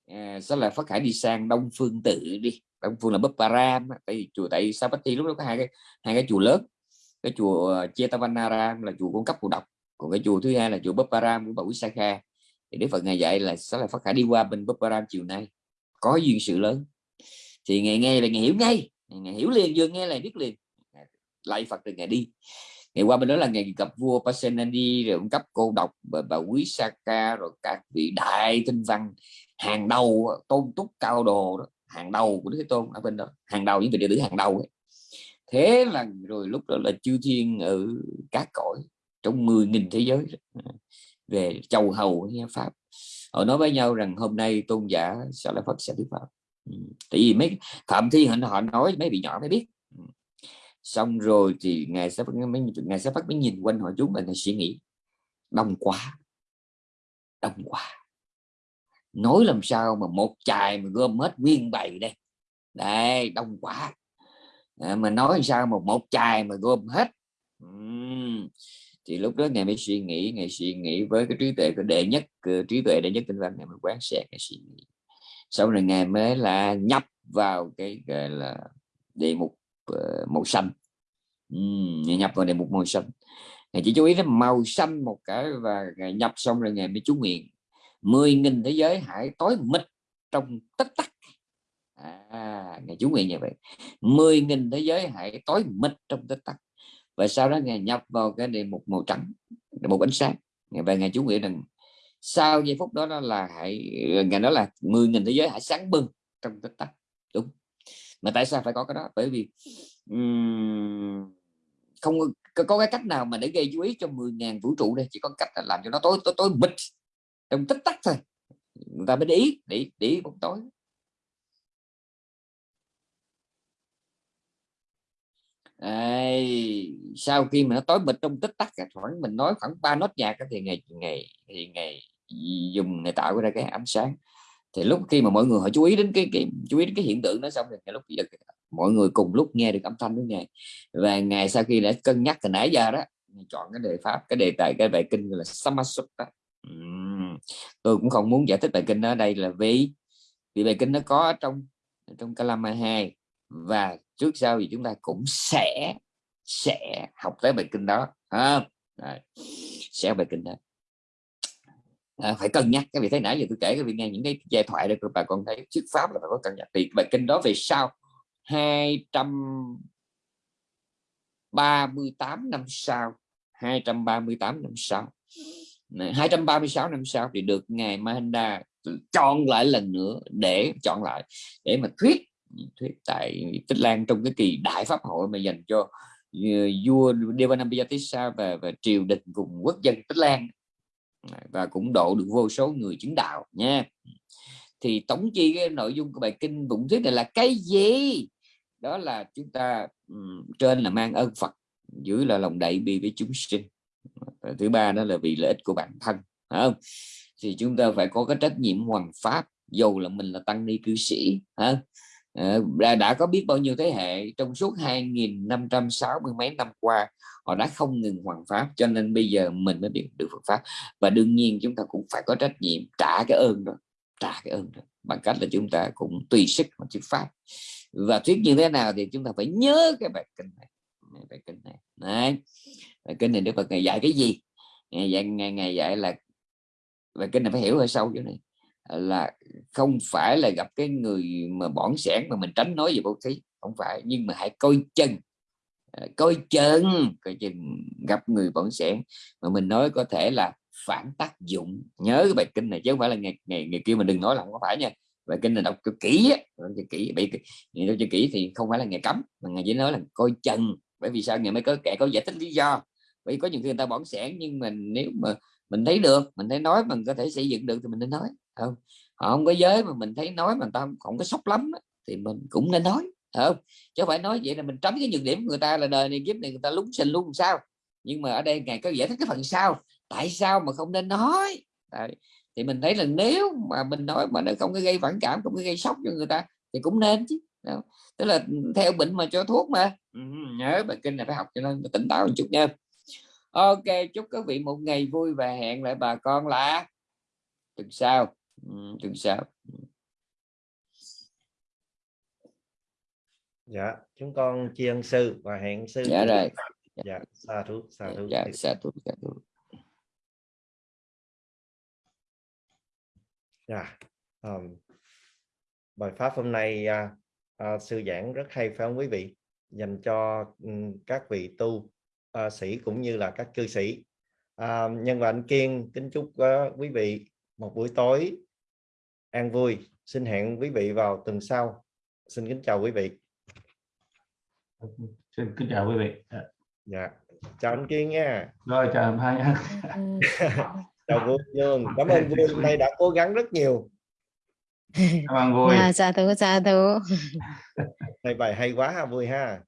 à, sẽ là phát hải đi sang đông phương tự đi. Đông phương là bấp param tại vì chùa tại sao bất lúc đó có hai cái hai cái chùa lớn cái chùa ờ, Chetavanaram là chùa cung cấp phù độc. Còn cái chùa thứ hai là chùa Bapparam của bà Sakha. Thì Đức Phật ngày dạy là sẽ là phát khả đi qua bên Bapparam chiều nay. Có duyên sự lớn. Thì ngày nghe là ngày hiểu ngay. Ngày hiểu liền vừa nghe là biết liền. Lại Phật từ ngày đi. Ngày qua bên đó là ngày gặp vua Pasenadi rồi cung cấp cô độc bà, bà Quý Saka rồi các vị đại tinh văn hàng đầu tôn túc cao đồ đó. Hàng đầu của Đức Thế Tôn ở bên đó. Hàng đầu những vị đệ tử hàng đầu ấy thế là rồi lúc đó là chư thiên ở các cõi trong 10.000 thế giới về châu hầu pháp. Họ nói với nhau rằng hôm nay tôn giả sẽ là phật sẽ thuyết pháp. Ừ, tại vì mấy phạm thi họ, họ nói mấy vị nhỏ mới biết. Ừ. Xong rồi thì ngài sẽ mấy ngài sẽ phát mới nhìn quanh họ chúng và ngài suy nghĩ đông quá đông quá. Nói làm sao mà một chài mà gom hết nguyên bầy đây? Đây đông quá. Ờ, mà nói sao một một chài mà gom hết. Uhm. thì lúc đó ngài mới suy nghĩ ngài suy nghĩ với cái trí tuệ của đệ nhất ờ, trí tuệ đệ nhất tinh văn ngài mới quán xét ngài suy nghĩ. Sau này ngài mới là nhập vào cái gọi là đề mục uh, màu xanh. Uhm, nhập vào đề mục màu xanh. Ngài chỉ chú ý đến màu xanh một cái và ngài nhập xong rồi ngài mới chú nguyện. Mười nghìn thế giới hãy tối mịt trong tích tắc à, ngài chú nguyện như vậy. Mười nghìn thế giới hãy tối mịt trong tích tắc. Và sau đó ngài nhập vào cái đề mục màu trắng một ánh sáng. Về ngài chú nguyện rằng sau giây phút đó, đó là hãy ngài nói là mười nghìn thế giới hãy sáng bừng trong tích tắc. Đúng. Mà tại sao phải có cái đó? Bởi vì um, không có, có cái cách nào mà để gây chú ý cho 10.000 vũ trụ đây. Chỉ có cách là làm cho nó tối tối tối bịch trong tích tắc thôi. Người ta mới để ý để, để ý bóng tối. Đây, sau khi mà nó tối mịt trong tích tắc khoảng mình nói khoảng ba nốt nhạc thì ngày ngày thì ngày dùng ngày tạo ra cái ánh sáng. Thì lúc khi mà mọi người họ chú ý đến cái, cái chú ý đến cái hiện tượng đó xong thì lúc giờ mọi người cùng lúc nghe được âm thanh của ngài. Và ngày sau khi đã cân nhắc từ nãy giờ đó chọn cái đề pháp cái đề tài cái bài kinh là Samasutta. Uhm. tôi cũng không muốn giải thích bài kinh ở đây là vì vì bài kinh nó có trong trong Kalama 2 và trước sau thì chúng ta cũng sẽ sẽ học tới bài kinh đó ha à, sẽ bài kinh đó. À, phải cân nhắc cái vị thấy nãy giờ tôi kể cái vị nghe những cái giai thoại đây bà con thấy thuyết pháp là phải có cân nhắc. Thì bài kinh đó về sau 238 năm sau 238 năm sau. 236 năm sau thì được ngài Mahinda chọn lại lần nữa để chọn lại để mà thuyết thuyết tại Tích Lan trong cái kỳ đại pháp hội mà dành cho ờ, vua Devanambiyatissa và, và triều đình cùng quốc dân Tích Lan. Và cũng độ được vô số người chứng đạo nha. Thì tổng chi cái nội dung của bài kinh bụng thuyết này là cái gì? Đó là chúng ta um, trên là mang ơn Phật dưới là lòng đại bi với chúng sinh. Và thứ ba đó là vì lợi ích của bản thân không? Thì chúng ta phải có cái trách nhiệm hoàn pháp dù là mình là tăng ni cư sĩ không? Ờ, đã, đã có biết bao nhiêu thế hệ trong suốt 2.560 mấy năm qua họ đã không ngừng hoàn pháp cho nên bây giờ mình mới biết được Phật pháp. Và đương nhiên chúng ta cũng phải có trách nhiệm trả cái ơn đó trả cái ơn đó bằng cách là chúng ta cũng tùy sức mà thuyết pháp. Và thuyết như thế nào thì chúng ta phải nhớ cái bài kinh này bài kinh này. Đấy. bài kinh này Đức Phật ngày dạy cái gì? Ngày dạy ngày, ngày dạy là bài kinh này phải hiểu hơi sâu chỗ này là không phải là gặp cái người mà bỏng sẻn mà mình tránh nói về bố thí, không phải. Nhưng mà hãy coi chân à, coi chân coi chừng gặp người bỏng sẻn mà mình nói có thể là phản tác dụng. Nhớ cái bài kinh này chứ không phải là ngày ngày ngày kia mình đừng nói là không có phải nha. Bài kinh này đọc cho kỹ đọc cho kỹ. Bị đọc cho kỹ thì không phải là ngày cấm, mà ngày chỉ nói là coi chân bởi vì sao? Ngày mới có kẻ có giải thích lý do. Bởi vì có những khi người ta bỏng sẻn nhưng mình nếu mà mình thấy được, mình thấy nói, mình có thể xây dựng được thì mình nên nói không? Họ không có giới mà mình thấy nói mà ta không có sốc lắm thì mình cũng nên nói không? Chứ phải nói vậy là mình tránh cái nhược điểm của người ta là đời này kiếp này người ta lúng sinh luôn sao. Nhưng mà ở đây ngài có giải thích cái phần sau tại sao mà không nên nói? Đấy. thì mình thấy là nếu mà mình nói mà nó không có gây phản cảm không có gây sốc cho người ta thì cũng nên chứ Đúng. tức là theo bệnh mà cho thuốc mà. Ừ, nhớ bài kinh này phải học cho nên tỉnh táo một chút nha. Ok chúc các vị một ngày vui và hẹn lại bà con là tuần sau tuần sau dạ chúng con tri ân sư và hẹn sư dạ rồi. Dạ xa thú xa thú dạ xa thú xa thú. Dạ um, bài pháp hôm nay uh, uh, sư giảng rất hay phải không quý vị? Dành cho um, các vị tu uh, sĩ cũng như là các cư sĩ. Uh, nhân và anh kiên kính chúc uh, quý vị một buổi tối an vui. Xin hẹn quý vị vào tuần sau. Xin kính chào quý vị. Xin kính chào quý vị. Dạ. Chào anh kiên nha. Rồi chào hai nha. [laughs] Chào vui dương cảm ơn vui hôm nay đã cố gắng rất nhiều. Cảm ơn vui à, chào thú chào thú. Thầy bài hay quá ha vui ha